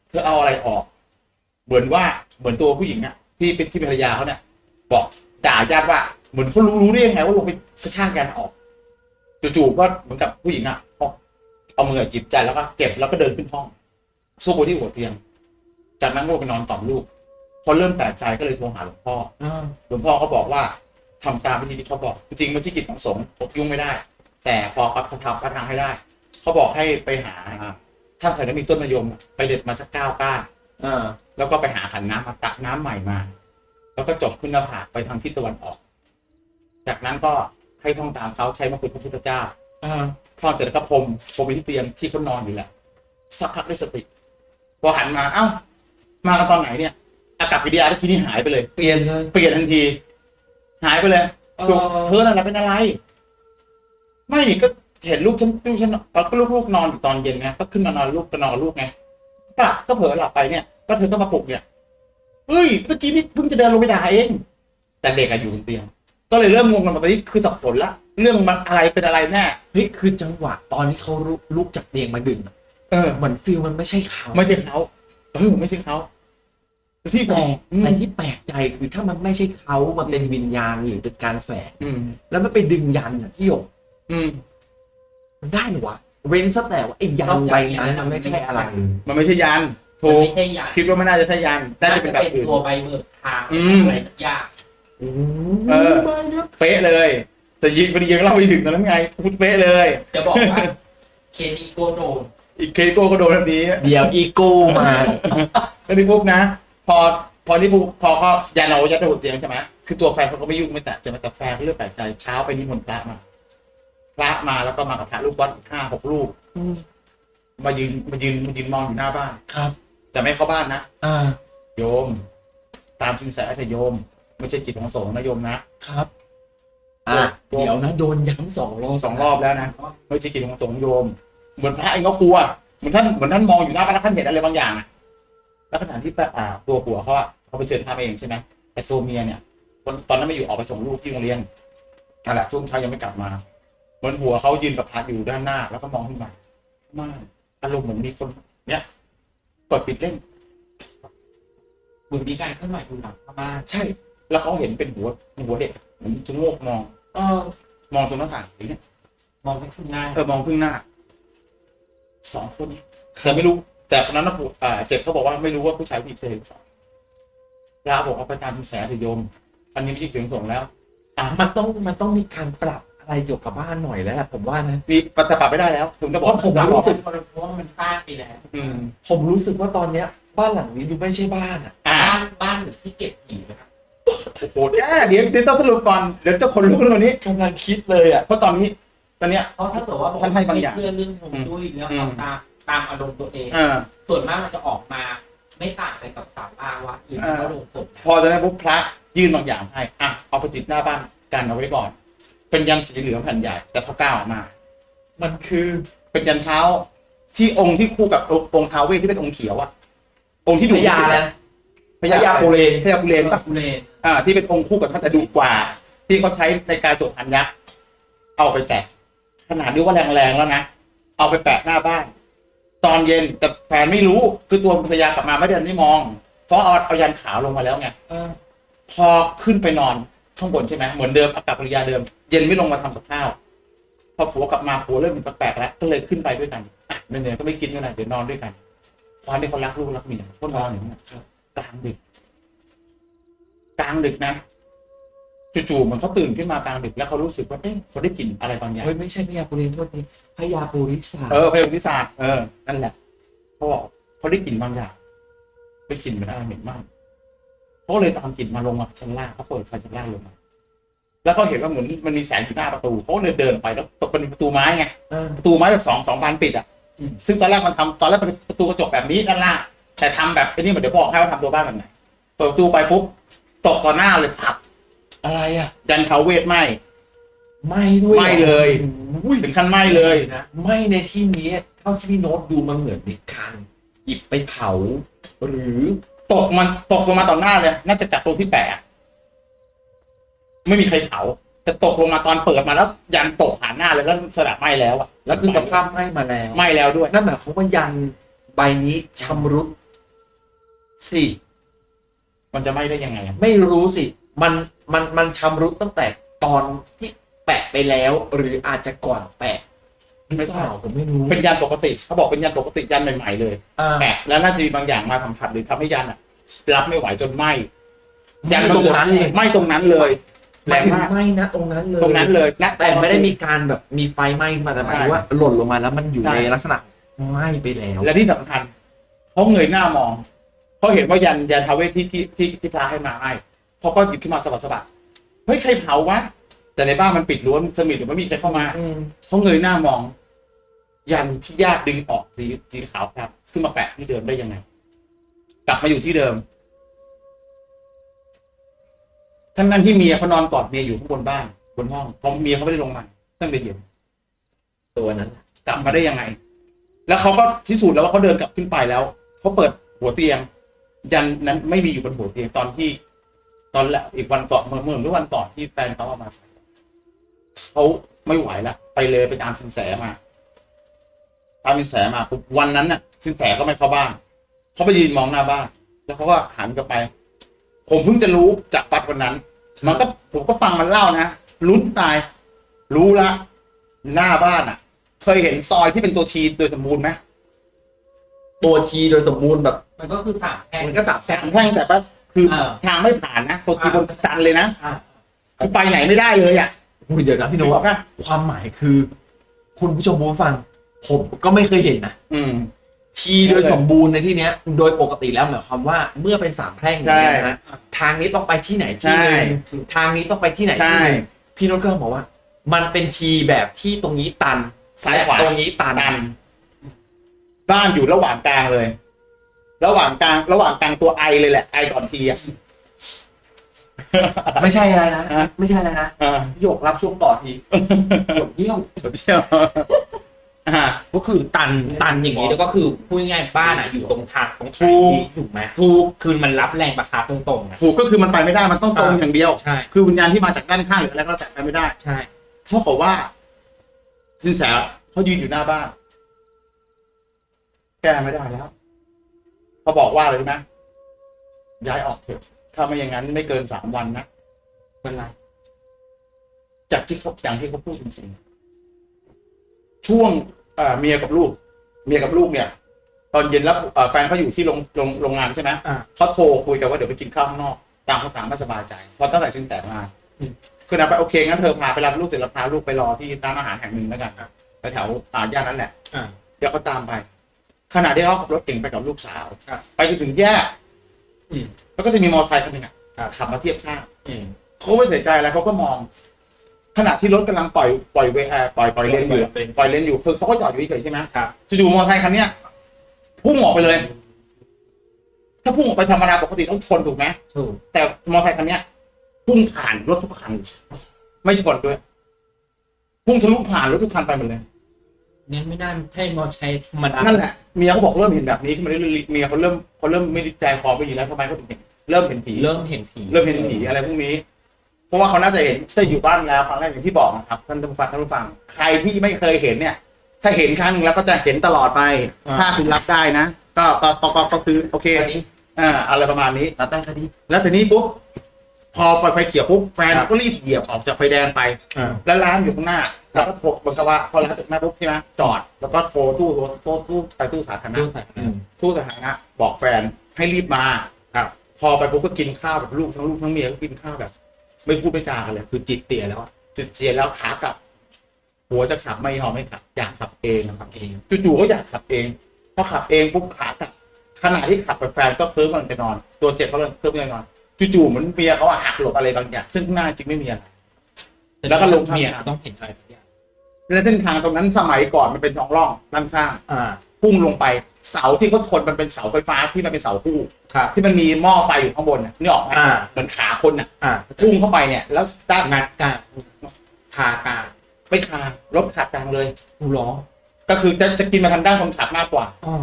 เธอเอาอะไรออก เหมือนว่าเหมือนตัวผู้หญิงอะที่เป็นที่ภรรยาเขาเนี่ยบอกด่าญาติว่าเหมือนเขารู้รู้ได้ยังไงว่าลงไปกระชากยันออกจู่ๆก็เหมือนกับผู้หญิงอะเอาเอามือจิบใจแล้วก็เก็บแล้วก็เดินขึ้นห้อง สู้ไปที่หัวเตียง จากนั้นก็ไปนอนกล่อมลูกพอเริ่มแปลกใจก็เลยโทรหาหลวงพ่อเออหลวงพ่อก็บอกว่าทำตามวิธีที่เขาบอก จริงๆมันที่กิจของสงฆ์ผมยุ่งไม่ได้ แต่พอเขาทำเขาทำให้ได้ เขาบอกให้ไปหา ถ้าใครนั้นมีต้นมะยมอะไปเด็ดมาสักเก้าก้านเออแล้วก็ไปหาขันน้ำมาตักน้ำใหม่มา แล้วก็จบขึ้นหน้าผากไปทางทิศตะวันออก จากนั้นก็ให้ท่องตามเขาใช้มะกุฎพระพุทธเจ้าเออท่องเสร็จแล้วก็พรมพรมไปที่เตียงที่เขานอนอยู่แหละสักพักได้สติ พอหันมาเอ้า มากันตอนไหนเนี่ย อากับกิริยาที่นี่หายไปเลย เปลี่ยนเลย เปลี่ยนทันที หายไปเลยเอบอกอเธอนั่นแหละเป็นอะไร ไม่ก็เห็นลูกฉันลูกฉันแล้วก็ลูกๆนอนอยู่ตอนเย็นไงก็ขึ้นมานอนลูกก็นอนกับลูกไงกลับก็เผลอหลับไปเนี่ย ก็เธอก็มาปลุกเนี่ยเฮ้ยเมื่อกี้นี่เพิ่งจะเดินลงไปด่าเอง แต่เด็กอะอยู่บนเตียง ก็เลยเริ่มงงกันมาตอนนี้คือสับสนละเรื่องมันอะไรเป็นอะไรแน่ เฮ้ยคือจังหวะตอนที่เขาลุกลุกจากเตียงมาดึงอะ เออ เหมือนฟิลมันไม่ใช่เขาไม่ใช่เขาเออไม่ใช่เขาที่แต่อืมแต่ที่แปลกใจคือถ้ามันไม่ใช่เขามันเป็นวิญญาณหรือเป็นการแฝงอืมแล้วมันไปดึงยันอะพี่หยกอืมมันได้เหรอวะเว้นซะแต่ว่าไอ้ยันใบนั้นมันไม่ใช่อะไร มันไม่ใช่ยันมันถูกไม่ใช่ยาคิดว่าไม่น่าจะใช่ยันน่าจะเป็นแบบอื่นตัวใบเบิกทางอืมอะไรสักอย่างเออเป๊ะเลย แต่ยิงพอดียังเล่าไม่ถึงตอนนั้นไงพูดเป๊ะเลย จะบอกว่าเคนีโกโดน อีกเคโก้ก็โดนทันทีเดี๋ยวอีโก้มาแล้วนี่ปุ๊บนะ พอพอนี่ปุ๊บพอเขายันเรายัดระบบเตียงใช่ไหมคือตัวแฟนเขาก็ไม่ยุ่งไม่แตะจะมาแต่แฟนก็เรื่องแปลกใจเช้าไปนิมนต์พระมาพระมาแล้วก็มากับพระลูกวัดอีกห้าหกลูกอืมมายืนมายืนมายืนมองอยู่หน้าบ้านครับ แต่ไม่เข้าบ้านนะอ่าโยม ตามสินแสเถอะโยม ไม่ใช่กิจของสงฆ์นะโยมนะครับอะเดี๋ยวนะโดนย้ำสองรอบสองรอบแล้วนะไม่ใช่กิจของสงฆ์โยม เหมือนพระเองก็กลัวเหมือนท่านเหมือนท่านมองอยู่หน้าบ้านแล้วท่านเห็นอะไรบางอย่างอะแล้วขณะที่อ่าตัวผัวเขาอะเขาไปเชิญพระมาเองใช่ไหมแต่ตัวเมียเนี่ยตอนตอนนั้นไม่อยู่ออกไปส่งลูกที่โรงเรียนนั่นแหละช่วงเช้ายังไม่กลับมาเหมือนหัวเขายืนกับพระอยู่ด้านหน้า แล้วก็มองขึ้นมาม่านอารมณ์เหมือนมีคนเนี่ยเปิดปิดเล่นเหมือนมีการเคลื่อนไหวอยู่หลังพม่านใช่ แล้วเขาเห็นเป็นหัวหัวเด็กเหมือนชะโงกมอง เออ มองตรงหน้าต่างอย่างเงี้ยมองไปข้างหน้าเออมองพึ่งหน้า สองคนแต่ไม่รู้ แต่คนนั้นนะผู้อ่าเจ็บเขาบอกว่าไม่รู้ว่าผู้ชายผู้หญิงเคยเห็นสองลาบอกว่าไปตามคุณแสเถอะโยม อันนี้ไม่ใช่เสียงส่งแล้ว อะมันต้องมันต้องมีการปรับอะไรเกี่ยวกับบ้านหน่อยแล้วแหละผมว่านะมีปฏิบัติไม่ได้แล้ว ถึงจะบอกผมเรารู้บอกสึกเพราะว่ามันสร้างไปแล้วอืมผมรู้สึกว่าตอนเนี้ย บ้านหลังนี้ดูไม่ใช่บ้านอะอ่าบ้านบ้านหรือที่เก็บผีนะครับโอ้โหเดี๋ยวเดี๋ยวเดี๋ยวต้องสรุปก่อนเดี๋ยวจะขนลุกเรื่องนี้กำลังคิดเลยอะเพราะตอนนี้ ตอนเนี้ย เพราะถ้าเกิดว่าท่านให้บางอย่าง ไม่เชื่อเรื่องฮวงจุ้ยเรื่องอืมเอาตามตามอารมณ์ตัวเอง อ่า ส่วนมากมันจะออกมาไม่ต่างอะไรกับสามอาวัดหรืออ่าพระโรงศพนะพอตอนนั้นปุ๊บพระยื่นบางอย่างให้อะเอาไปติดหน้าบ้านกันเอาไว้ก่อน เป็นยันสีเหลืองแผ่นใหญ่ แต่พอก้าวออกมา มันคือเป็นยันเท้าที่องค์ที่คู่กับองค์ท้าวเวทที่เป็นองค์เขียวอะองค์ที่พดุญาแล้วพญาพญาปุเรนพญาปุเรนปะทุเรศอ่าที่เป็นองค์คู่กับท่านแต่ดุกว่า ที่เขาใช้ในการสวดพันยักษ์เอาไปแตะ ขนาดนี้ว่าแรงๆแล้วนะ เอาไปแปะหน้าบ้าน ตอนเย็นแต่แฟนไม่รู้คือตัวภรรยากลับมาไม่ได้ไม่มอง เพราะเอาเอายันขาวลงมาแล้วไงอพอขึ้นไปนอนข้างบนใช่ไหมเหมือนเดิมอากาศภรรยาเดิม เย็นไม่ลงมาทำกับข้าวพอผัวกลับมาผัวเริ่มมีแปลกๆแล้วก็เลยขึ้นไปด้วยกันอะเหนื่อยก็ไม่กินด้วนะเดี๋ยวนอนด้วยกันความที่เขารักลูกรักเมียก็นอนอย่างนั้กลางดึกกลางดึกนะ จู่ๆเหมันเขาตื่นขึ้นมากลางดึกแล้วเขารู้สึกว่าเอ๊ะเขาได้กลิ่นอะไรบางอย่างเฮ้ยไม่ใช่พญาปุเรนโทษทีพญาปุริสาเออพยาบาลวิสาเออนั่นแหละเขาบอกเขาได้กลิ่นบางอย่างไปกลิ่นมันอะไรเหม็นมากเขาก็เลยตามกลิ่นมาลงมาชั้นล่างเขาเปิดไฟชั้นล่างลงมาแล้วเขาเห็นว่าเหมือนมันมีแสงอยู่หน้าประตูเขาก็เลยเดินไปแล้วตกเป็นประตูไม้ไงเออประตูไม้แบบสองสองบานปิดอะซึ่งตอนแรกมันทำตอนแรกเป็นประตูกระจกแบบนี้ด้านล่างแต่ทำแบบไอ้นี่มันเดี๋ยวบอกให้ว่าทำตัวบ้านแบบไหนเปิดประตูไปปุ๊บตกต่อหน้าเลยผับ อะไรอะยันเขาเวทไหมไม่ด้วยไหม้เลยอุ้ยถึงขั้นไหมเลยนะไม่ในที่นี้เท่าที่พี่โน้ตดูมันเหมือนมีการหยิบไปเผา หรือตกมันตกลงมาต่อหน้าเลย น่าจะจากตรงที่แปะไม่มีใครเผาแต่ตกลงมาตอนเปิดมาแล้ว ยันตกผ่านหน้าเลยแล้วสลัดไหมแล้วอะแล้วคือสภาพไหม้มาแล้วไหมแล้วด้วยนั่นหมายความว่ายันใบนี้ชำรุดสิมันจะไหมได้ยังไงอะไม่รู้สิ มัน มันมันชำรุดตั้งแต่ตอนที่แปะไปแล้ว หรืออาจจะก่อนแปะหรือเปล่าผมไม่รู้เป็นยันปกติเขาบอกเป็นยันปกติยันใหม่ๆเลยอ่าแปะแล้วน่าจะมีบางอย่างมาสัมผัสหรือทำให้ยันอะรับไม่ไหวจนไหมยัไหม้ตรงนั้นเลยไหมตรงนั้นเลยหแรมายงถึงมากไหม้นะตรงนั้นเลยตรงนั้นเลยนะแต่ไม่ได้มีการแบบมีไฟไหม้มาแต่หมายถึงว่าหล่นลงมาแล้วมันอยู่ใช่ในลักษณะไหม้ไปแล้ว และที่สำคัญเขาเงยหน้ามองเขาเห็นว่ายันยันทาวเวทที่ที่ที่ที่พระให้มาให้ เขาก็หยิบขึ้นมาสะบัดสะบัดเฮ้ยใครเผาวะ แต่ในบ้านมันปิดรั้วสมิธหรือไม่มีใครเข้ามาอืมเขาเงยหน้ามอง ยันที่ญาติดึงออกสีสีขาวครับ ขึ้นมาแปะที่เดิมได้ยังไง กลับมาอยู่ที่เดิม ทั้งนั้นที่เมียเขานอนกอดเมียอยู่ข้างบนบ้านบนห้องเพราะเมียเขาไม่ได้ลงมาตั้งแต่เย็น ตัวนั้น กลับมาได้ยังไง แล้วเขาก็พิสูจน์แล้วว่าเขาเดินกลับขึ้นไปแล้ว เขาเปิดหัวเตียง ยันนั้นไม่มีอยู่บนหัวเตียงตอนที่ ตอนแรกอีกวันก่อนเมื่อเมื่อเมื่อวันก่อนที่แฟนเขาเอามาใส่เขาไม่ไหวละไปเลยไปตามสินแสมาตามสินแสมาปุ๊บวันนั้นน่ะ สินแสก็ไม่เข้าบ้านเขาไปยืนมองหน้าบ้าน แล้วเขาก็หันกลับไป ผมเพิ่งจะรู้จากปัดวันนั้น มันก็ผมก็ฟังมันเล่านะลุ้นตาย รู้ละหน้าบ้านอะ เคยเห็นซอยที่เป็นตัวทีโดยสมบูรณ์ไหมตัวทีโดยสมบูรณ์แบบ มันก็คือสามแห่งมันก็สามแสงแท่งแต่ว่า คือเออ ทางไม่ผ่านนะตัวทีบนจันเลยนะอ่าคือไปไหนไม่ได้เลยอะอุ้ยเดี๋ยวนะพี่โน้นึกอตอกปะความหมายคือ คุณผู้ชมผู้ฟัง ผมก็ไม่เคยเห็นนะ อืม ทีโดยสมบูรณ์ในที่เนี้ย โดยปกติแล้วหมายความว่าเมื่อเป็นสามแพร่งอย่างเงี้ยนะฮะทางนี้ต้องไปที่ไหนที่หนึงทางนี้ต้องไปที่ไหนใช่ ที่หนึงพี่โน้ตก็บอกว่า มันเป็นทีแบบที่ตรงนี้ตันซ้ายขวา และตรงนี้ตันตัน บ้านอยู่ระหว่างกลางเลย ระหว่างกลางระหว่างกลางตัวไอเลยแหละไอก่อนทีอะ ไม่ใช่อะไรนะ ฮะ ไม่ใช่อะไรนะอ่าโยกรับช่วงต่อทีกดเยี่ยวเชี่ยวอ่า ก็คือตันตันอย่างนี้แล้วก็คือพูดง่ายๆบ้านอะอยู่ตรงทางตรงถูกที่ถูกไหมถูกคือมันรับแรงประทะตรงๆนะถูกก็คือมันไปไม่ได้มันต้องตรงอย่างเดียว ใช่คือวิญญาณที่มาจากด้านข้างหรืออะไรก็แล้วแต่ไปไม่ได้ใช่ เท่ากับว่า สินแสเขายืนอยู่หน้าบ้าน แก้ไม่ได้แล้ว เขาบอกว่าอะไรรู้ไหมย้ายออกเถอะถ้าไม่อย่างนั้นไม่เกินสามวันนะเป็นไรจากที่เขาอย่างที่เขาพูดจริงๆช่วงเอ่อเมียกับลูก เมียกับลูกเนี่ย ตอนเย็นแล้วเอ่อแฟนเขาอยู่ที่โรงโรงโรงงานใช่ไหมอ่าเขาโทรคุยกันว่าเดี๋ยวไปกินข้าวข้างนอกต่างคนต่างไม่สบายใจเพราะตั้งแต่สินแสมาอืมคือนะไปโอเคงั้นเธอพาไปรับลูกเสร็จแล้วพาลูกไปรอที่ร้านอาหารแห่งหนึ่งแล้วกันไปแถวอ่าย่านนั้นแหละอ่าเดี๋ยวเขาตามไป ขณะที่เขาขับรถเก่งไปกับลูกสาว ครับไปจนถึงแยกอืม แล้วก็จะมีมอเตอร์ไซค์คันหนึ่งอะครับ ขับมาเทียบข้างอืม เขาไม่ใส่ใจอะไรเขาก็มอง ขณะที่รถกำลังปล่อยปล่อยเวเอ่อปล่อยปล่อยเลนอยู่อะปล่อยเลนอยู่คือเขาก็จอดอยู่เฉยๆใช่ไหมครับจู่ๆมอเตอร์ไซค์คันเนี้ยพุ่งออกไปเลย ถ้าพุ่งออกไปธรรมดาปกติต้องชนถูกไหม ถูกแต่มอเตอร์ไซค์คันเนี้ยพุ่งผ่านรถทุกคัน ไม่ชนด้วย พุ่งทะลุผ่านรถทุกคันไปหมดเลย เนี่ยไม่น่าให้มอใช้ธรรมดานั่นแหละเมียเขาบอกเริ่มเห็นแบบนี้ขึ้นมาเรื่อยๆเมียเขาเริ่มเขาเริ่มไม่ได้ใจคอไม่ดีแล้วทำไมเขาถึงเห็นเริ่มเห็นผีเริ่มเห็นผีเริ่มเห็นผีอะไรพวกนี้ เพราะว่าเขาน่าจะเห็นถ้าอยู่บ้านแล้วครั้งแรกอย่างที่บอกนะครับท่านผู้ฟังท่านผู้ฟังใครที่ไม่เคยเห็นเนี่ย ถ้าเห็นครั้งหนึงแล้วก็จะเห็นตลอดไป ถ้าคุณรับได้นะก็ก็ก็ก็ก็คือโอเคอันนี้อ่าอะไรประมาณนี้แล้วแต่คดีแล้วทีนี้ปุ๊บ พอปล่อยไฟเขียวปุ๊บแฟนครับก็รีบเหยียบออกจากไฟแดงไป อ่า แล้วร้านอยู่ข้างหน้า แล้วก็โทรบังคับว่าพอร้านจากหน้าปุ๊บใช่ไหมจอด แล้วก็โทรตู้โทรตู้ตู้ไปตู้สาธารณะดูใส่อืมตู้สาธารณะบอกแฟนให้รีบมาครับ พอไปปุ๊บก็กินข้าวแบบลูกทั้งลูกทั้งเมียก็กินข้าวแบบ ไม่พูดไม่จากันเลยคือจิตเตี่ยแล้วอะจุดเจียนแล้วขากลับ หัวจะขับไม่ยอมไม่ขับ อยากขับเองทำเองจู่ๆก็อยากขับเองพอขับเองปุ๊บขากลับขณะที่ขับไปแฟนก็เคลิ้มกำลังจะนอน ตัวเจ็บเขาเลยเคลิ้มกำลังจะนอน จู่ๆเหมือนเมียเขาอะหักหลบอะไรบางอย่าง ซึ่งข้างหน้าจริงไม่มีอะไร แล้วก็ลงข้างเมียทางต้องเห็นอะไรทุกอย่างและเส้นทางตรงนั้นสมัยก่อนมันเป็นท้องร่องด้านข้างอ่าพุ่งลงไป เสาที่เขาทนมันเป็นเสาไฟฟ้าที่มันเป็นเสาคู่ครับ ที่มันมีหม้อไฟอยู่ข้างบนน่ะนี่ออกไหมอ่า เหมือนขาคนน่ะอ่าพุ่งเข้าไปเนี่ย แล้วด้านงัดกลางคากลางไม่คางรถขาดกลางเลยหูร้องก็คือจะจะกินมาทางด้านคนขับมากกว่า อ๋อ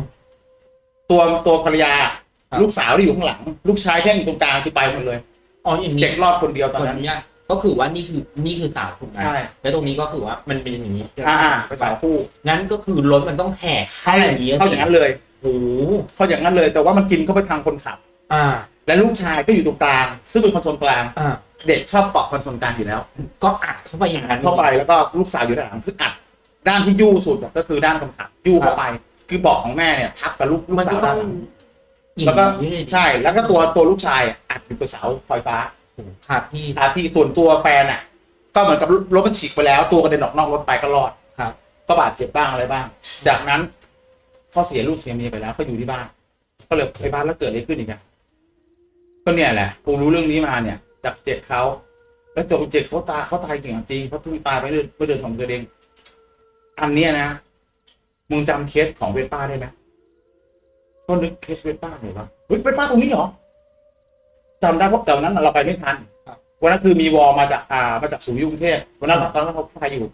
ตัวตัวภรรยาครับ ลูกสาวที่อยู่ข้างหลัง ลูกชายแค่อยู่ตรงกลางคือไปหมดเลยอ๋ออย่างนี้เจ็กรอดคนเดียวตตออนนนั้นนี้ก็คือว่านี่คือนี่คือสาวถูกไหมใช่แล้วตรงนี้ก็คือว่ามันเป็นอย่างนี้อ่าอ่าเป็นสาวคู่งั้นก็คือรถมันต้องแหกใช่อย่างนี้เข้าอย่างนั้นเลยโอ้โหเข้าอย่างนั้นเลย แต่ว่ามันกินเข้าไปทางคนขับ อ่า และลูกชายก็อยู่ตรงกลาง ซึ่งเป็นคอนโซลกลางอ่าเด็กชอบเกาะคอนโซลกลางอยู่แล้ว ก็อัดเข้าไปอย่างนั้นเข้าไปแล้วก็ลูกสาวอยู่ด้านหลังคืออัดด้านที่ยู่สุดอะก็คือด้านคนขับยู่เข้าไป คือเบอกของแม่เนี่ยทับกับลูกลูกมันสาก็วต้ด้าอนงหลังอย่าง แล้วก็นี้เลยใช่แล้วก็ตัวตัวลูกชายอะอัดอยู่กับเสาไฟฟ้าครับพี่คาที่ส่วนตัวแฟนอะ ก็เหมือนกับรถมันฉีกไปแล้ว ตัวกระเด็นออกนอกรถไปก็รอดครับ ก็บาดเจ็บบ้างอะไรบ้าง จากนั้นพ่อเสียลูกเสียเมียไปแล้ว ก็อยู่ที่บ้านก็เลยไปบ้านแล้วเกิดอะไรขึ้นอีกอะก็เนี่ยแหละกูรู้เรื่องนี้มาเนี่ยจากเจ็บเขาแล้วจบเจ็บเขาตายเขาตายจริงๆจริงเขาเพิ่งตายไปเดือนเมื่อเดือนของเดือนเองอันเนี้ยนะมึงจำเคสของเวสป้าได้ไหม ก็นึกเคสเวสป้าหน่อยวะเฮ้ยเวสป้าตรงนี้เหรอจำได้เพราะแต่วันนั้นเราไปไม่ทันวันนั้นคือมีวอลมาจากอ่ามาจากศูนย์ยุกรุงเทพวันนั้นตอนนั้นเขาไปอยู่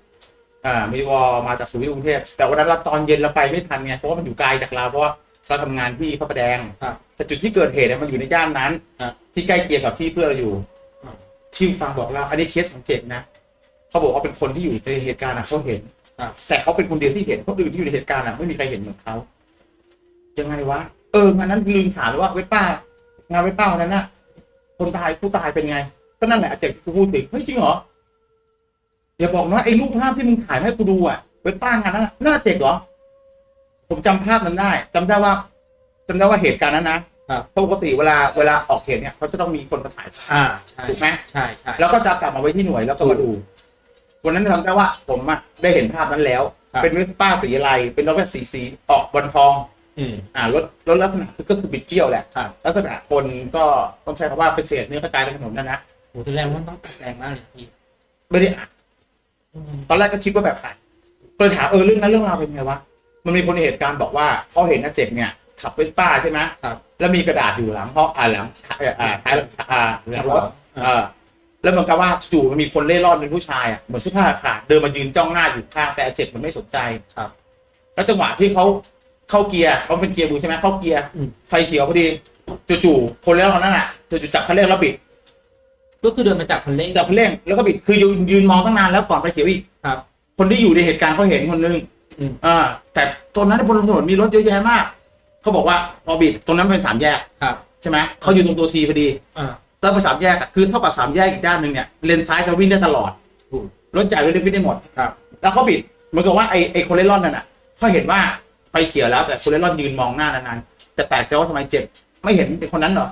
อ่า มีวอลมาจากศูนย์ยุกรุงเทพแต่วันนั้นเราตอนเย็นเราไปไม่ทันไงเพราะว่ามันอยู่ไกลจากเราเพราะว่าเราทำงานที่พระประแดงครับแต่จุดที่เกิดเหตุเนี่ยมันอยู่ในย่านนั้นครับที่ใกล้เคียงกับที่เพื่อนเราอยู่ครับที่ฟังบอกเราอันนี้เคสของเจ็บนะเขาบอกว่าเป็นคนที่อยู่ในเหตุการณ์อะเขาเห็นครับแต่เขาเป็นคนเดียวที่เห็นคนอื่นที่อยู่ในเหตุการณ์อะไม่มีใครเห็นเหมือนเขา ยังไงวะ เอองานนั้นลืมถามเลยว่าเวทป้างานเวทป้าวันนั้นน่ะ คนตายผู้ตายเป็นไง ก็นั่นแหละอาเจกที่กูพูดถึงเฮ้ยจริงเหรออย่าบอกนะไอ้รูปภาพที่มึงถ่ายมาให้กูดูอะเวทป้างานนั้นน่ะน่าเจ็กเหรอผมจำภาพนั้นได้จำได้ว่าจำได้ว่าเหตุการณ์นั้นนะครับเพราะปกติเวลาเวลาออกเหตุเนี่ยเขาจะต้องมีคนมาถ่ายภาพอ่าใช่ถูกไหมใช่ใช่แล้วก็จะกลับมาไว้ที่หน่วยแล้วก็มาดู วันนั้นจำได้ว่าผมอะได้เห็นภาพนั้นแล้วครับเป็นเวสป้าสีอะไร เป็นรถแบบสีสีออกบอลทอง อืมอ่ารถรถลักษณะคือก็คือบิดเกี้ยวแหละครับลักษณะคนก็ต้องใช้คำว่าเป็นเศษเนื้อกระจายในถนนนั่นนะโหแสดงว่ามันต้องแรงมากเลยพี่ไม่ได้อัดอืมตอนแรกก็คิดว่าแบบอัดก็เลยถามเออเรื่องนั้นเรื่องราวเป็นไงวะมันมีคนในเหตุการณ์บอกว่าเขาเห็นนะเจ็บเนี่ยขับเวสป้าใช่ไหมครับแล้วมีกระดาษอยู่หลังห้องอ่าหลังอ่าท้ายอ่าหลังรถอ่าเออแล้วเหมือนกับว่าจู่ๆมันมีคนเล่ร่อนเป็นผู้ชายอะเหมือนเสื้อผ้าขาดเดินมายืนจ้องหน้าอยู่ข้างแต่อาเจ็บมันไม่สนใจครับ แล้วจังหวะที่เขา เข้าเกียร์เขาเป็นเกียร์มือใช่ไหมเข้าเกียร์อืม ไฟเขียวพอดีจู่ๆคนเล่ร่อนนั่นอะจู่ๆจับคันเร่งแล้วบิดก็คือเดินมาจากคันเร่งจับคันเร่งแล้วก็บิดคือยืนยืนมองตั้งนานแล้วก่อนไฟเขียวอีกครับคนที่อยู่ในเหตุการณ์เขาเห็นคนนึงอืม อ่าแต่ตอนนั้นบนถนนมีรถเยอะแยะมากเขาบอกว่าพอบิดตรงนั้นเป็นสามแยกครับใช่ไหมเขาอยู่ตรงตัวทีพอดี อ่า แล้วไปสามแยกอะคือเท่ากับสามแยกอีกด้านหนึ่งเนี่ยเลนซ้ายจะวิ่งได้ตลอดถูกรถใหญ่รถเล็กวิ่งได้หมดครับ แล้วเขาบิดเหมือนกับว่าไอ้ไอ้คนเล่ร่อนนั่นน่ะเขาเห็นว่า ไฟเขียวแล้วแต่คนเล่ร่อนยืนมองหน้านานๆแต่แปลกใจว่าทำไมเจ็บ ไม่เห็นเป็นคนนั้นเหรอ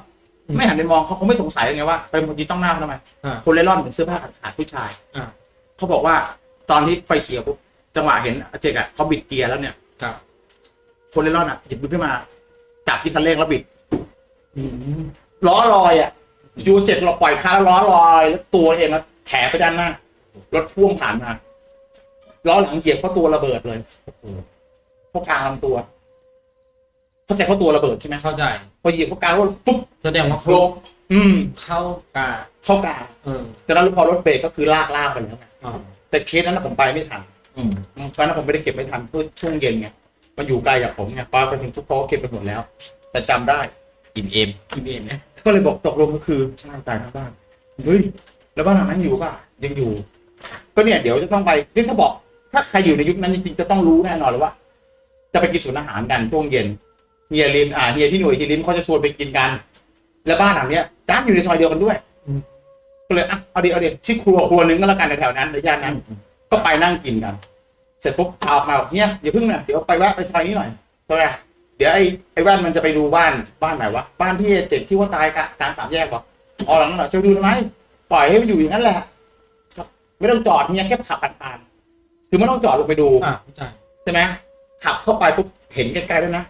อมไม่หันไปมองเขาคงไม่สงสัยไงว่าเป็นคนยืนต้องหน้าเขาทำไมอ่าคนเล่ร่อนเป็นเสื้อผ้าขาดๆผู้ชายอ่าเขาบอกว่าตอนที่ไฟเขียวปุ๊บจังหวะเห็นอาเจกอะเขาบิดเกียร์แล้วเนี่ยครับคนเล่ร่อนอะหยิบมือขึ้นมาจับที่คันเร่งแล้วบิดอืมล้อลอยอะยูเจ็ดเราปล่อยคาแล้วล้อลอยแล้วตัวเองแล้วแถไปด้านหน้ารถพ่วงผ่านมาล้อหลังเหยียบเพราะตัวระเบิดเลยโอ้โห เพราะกลางลำตัว เข้าใจเพราะตัวระเบิดใช่ไหมเข้าใจ พอเหยียบเพราะกลางแล้วปุ๊บแสดงว่าโครมอืม เข้ากาเข้ากลางเออแต่นั้นพอรถเบรกก็คือลากลากไปแล้วไงอ่าแต่เคสนั้นนะผมไปไม่ทันเออืมตอนนั้นผมไม่ได้เก็บไม่ทันเพื่อช่วงเย็นไงมันอยู่ไกลจากผมไงพอไปถึงทุกโต๊ะเก็บไปหมดแล้ว แต่จำได้ อิ่มเอ็มทีเอ็นนะก็เลยบอกตกลงก็คือใช่ตายทั้งบ้านเฮ้ยแล้วบ้านหลังนั้นอยู่ป่ะยังอยู่ ก็เนี่ยเดี๋ยวจะต้องไปนี่ถ้าบอก ถ้าใครอยู่ในยุคนั้นจริงๆจะต้องรู้แน่นอนเลยว่า จะไปกินศูนย์อาหารกันช่วงเย็นเฮียริมอ่าเฮียที่หน่วยเฮียริมเขาจะชวนไปกินกัน แล้วบ้านหลังเนี้ยด้านอยู่ในซอยเดียวกันด้วยก็เลยอะเอาดีเอาดีชื่อครัวครัวนึงก็แล้วกันในแถวนั้นในย่านนั้น ก็ไปนั่งกินกัน เสร็จปุ๊บพาออกมาบอกเฮียอย่าเพิ่งนะเดี๋ยวไปแวะไปซอยนี้หน่อยใช่ไหมเดี๋ยวไอ้ไอ้แว่นมันจะไปดูบ้านบ้านไหนวะบ้านที่เจ็ดที่ว่าตายกะกลางสามแยกวะอ๋อหลังนั้นเหรอจะไปดูทำไมปล่อยให้มันอยู่อย่างนั้นแหละก็ไม่ต้องจอดเฮียแค่ขับผ่านๆคือไม่ต้องจอดลงไปดูอ่าเข้าใจใช่ไหม ขับเข้าไปปุ๊บเห็นไกลๆด้วยนะ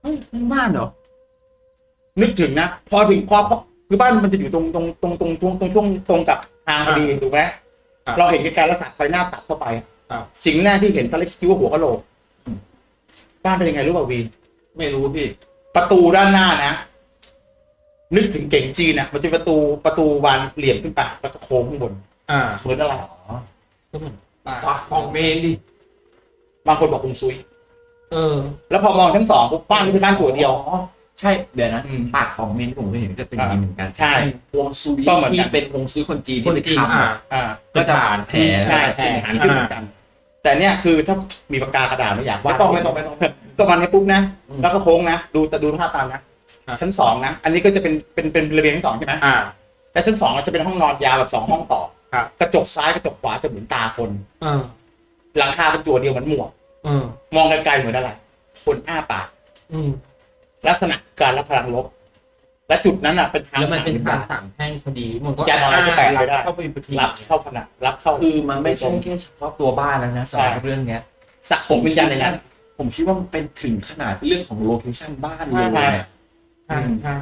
เฮ้ยนี่บ้านเหรอ นึกถึงนะ พอถึงพอพอคือบ้านมันจะอยู่ตรงตรงตรงตรงตรงตรงช่วงตรงกับทางพอดีถูกไหมครับเราเห็นไกลๆแล้วสัดไฟหน้าสัดเข้าไปครับ สิ่งแรกที่เห็นตอนแรกคิดว่าหัวกะโหลกบ้านเป็นยังไงรู้ป่าวีไม่รู้พี่ ประตูด้านหน้านะ นึกถึงเก่งจีนอะมันจะเป็นประตูประตูบานเหลี่ยมขึ้นไปแล้วก็โค้งข้างบนอ่าเหมือนอะไรก็เหมือนป่าปากของเมนดิ บางคนบอกคงซุย เออ แล้วพอมองชั้นสองปุ๊บบ้านนี้เป็นบ้านจั่วเดียว อ๋อใช่เดี๋ยวนะอืมปากของเมนที่ผมเคยเห็นก็เป็นอย่างนี้เหมือนกันใช่ ฮวงซุยก็เหมือนกัน ที่เป็นฮวงซุยคนจีนคนที่ไปจีนทำอ่าอะอ่า ก็จะผ่านแผลใช่ใช่หันขึ้นเหมือนกัน แต่เนี่ยคือถ้ามีปากกากระดาษไม่อยากไม่วาดต้องไม่ต้องไม่ต้อง ก็มันนี้ปุ๊บนะ อืม แล้วก็โค้งนะ ดูแต่ดูท่าตามนะ ครับ ชั้นสองนะ อันนี้ก็จะเป็นเป็นเป็นระเบียงชั้นสองใช่ไหมอ่าแต่ชั้นสองจะเป็นห้องนอนยาวแบบสองห้องต่อ ครับ กระจกซ้ายกระจกขวาจะเหมือนตาคน เออ หลังคาเป็นตัวเดียวเหมือนหมวกเออมองไกลๆเหมือนอะไร คนอ้าปากอืมลักษณะการรับพลังลบ และจุดนั้นอะเป็นทางแล้วมันเป็นทางผ่สามแพร่งพอดีมันก็ยันอะไรก็แปะไม่ได้เข้าไปพอดีรับเข้าผนังรับเข้าคือมันไม่ใช่แค่เฉพาะตัวบ้านแล้วนะสำหรับใช่เรื่องเนี้ยสะสมวิญญาณในนั้นผมคิดว่ามันเป็นถึงขนาดเรื่องของโลเคชั่นบ้านเลยใช่เนี่ยใช่ใช่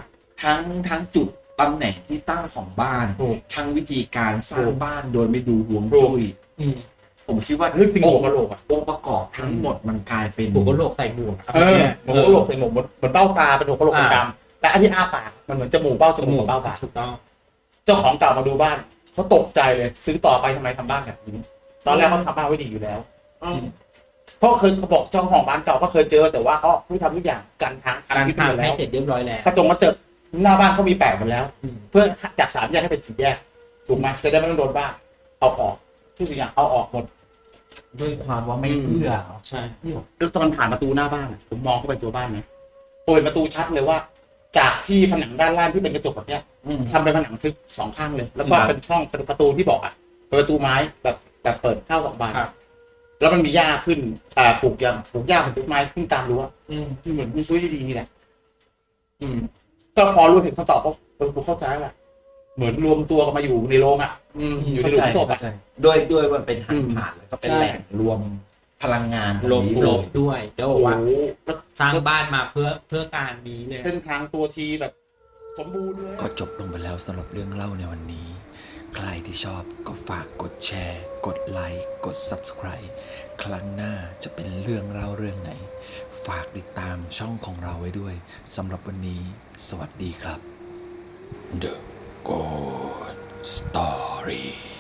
ทั้งทั้งจุดตำแหน่งที่ตั้งของบ้านถูกทั้งวิธีการสร้าถูงกบ้านโดยไม่ดูห่วงถูกจุ้ยอืม ผมคิดว่านึกถึงหัวกะโหลกอะองค์ประกอบทั้งหมดมันกลายเป็นหัวกะโหลกใส่หมวกเออหัวกะโหลกใส่หมวกเหมือนเหมือนเบ้าตาเป็นหัวกะโหลกอ่ากลางๆและอันที่อ้าปากมันเหมือนจมูกเบ้าจมูกกับเบ้าปากถูกต้อง เจ้าของเก่ามาดูบ้านเขาตกใจเลย ซื้อต่อไปทำไมทำบ้านแบบนี้ตอนแรกเขาทำบ้านไว้ดีอยู่แล้วอืมเพราะเคยเขาบอกเจ้าของบ้านเก่าก็เคยเจอแต่ว่าเขาไม่ทำทุกอย่างกันทางการพิษหมทางดแล้ให้วเสร็จเรียบร้อยแล้วกระจงมาเจอหน้าบ้านเขามีแปะหมดแล้วอืมเพื่อจากสามแยกให้เป็นสี่แยกถูกไหมจะได้ไม่ต้องโดนบ้านเอาออก ทุกสิ่งอย่างเอาออกหมดด้วยความว่าไม่เชื่อใช่แล้วตอนผ่านประตูหน้าบ้านอะผมมองเข้าไปตัวบ้านนะโอยประตูชัดเลยว่า จากที่ผนังด้านล่างที่เป็นกระจกแบบเนี้ยอืมทำเป็นผนังทึบสองข้างเลย แล้วก็ครับเป็นช่องเป็นประตูที่บอกอะเป็นประตูไม้แบบแบบเปิดเข้าสองบานครับแล้วมันมีหญ้าขึ้นอ่าปลูกยางปลูกหญ้าเป็นต้นไม้ขึ้นตามรั้วอืมเหมือนมันช่วยได้ดีนี่แหละอืม ก็พอรู้เห็นคำตอบก็เออกูเข้าใจแล้วแหละ เหมือนรวมตัวกันมาอยู่ในโรงอะ อืมอยู่ในหลุมศพอะเข้าใจด้วยด้วยมันเป็นทาอืงมผ่านแล้วก็เป็นใช่ แหล่งรวมพลังงานลมตรงนี้ลเลมยด้วยเดี๋ยวโอ้บอกโหว่าแล้วสร้างบ้านมาเพื่อเพื่อการนี้เลย เส้นทางตัวทีแบบ สมบูรณ์เลย ก็จบลงไปแล้วสำหรับเรื่องเล่าในวันนี้ ใครที่ชอบก็ฝากกดแชร์ กดไลค์ กด Subscribe ครั้งหน้าจะเป็นเรื่องเล่าเรื่องไหน ฝากติดตามช่องของเราไว้ด้วยสำหรับวันนี้ สวัสดีครับ The Good Story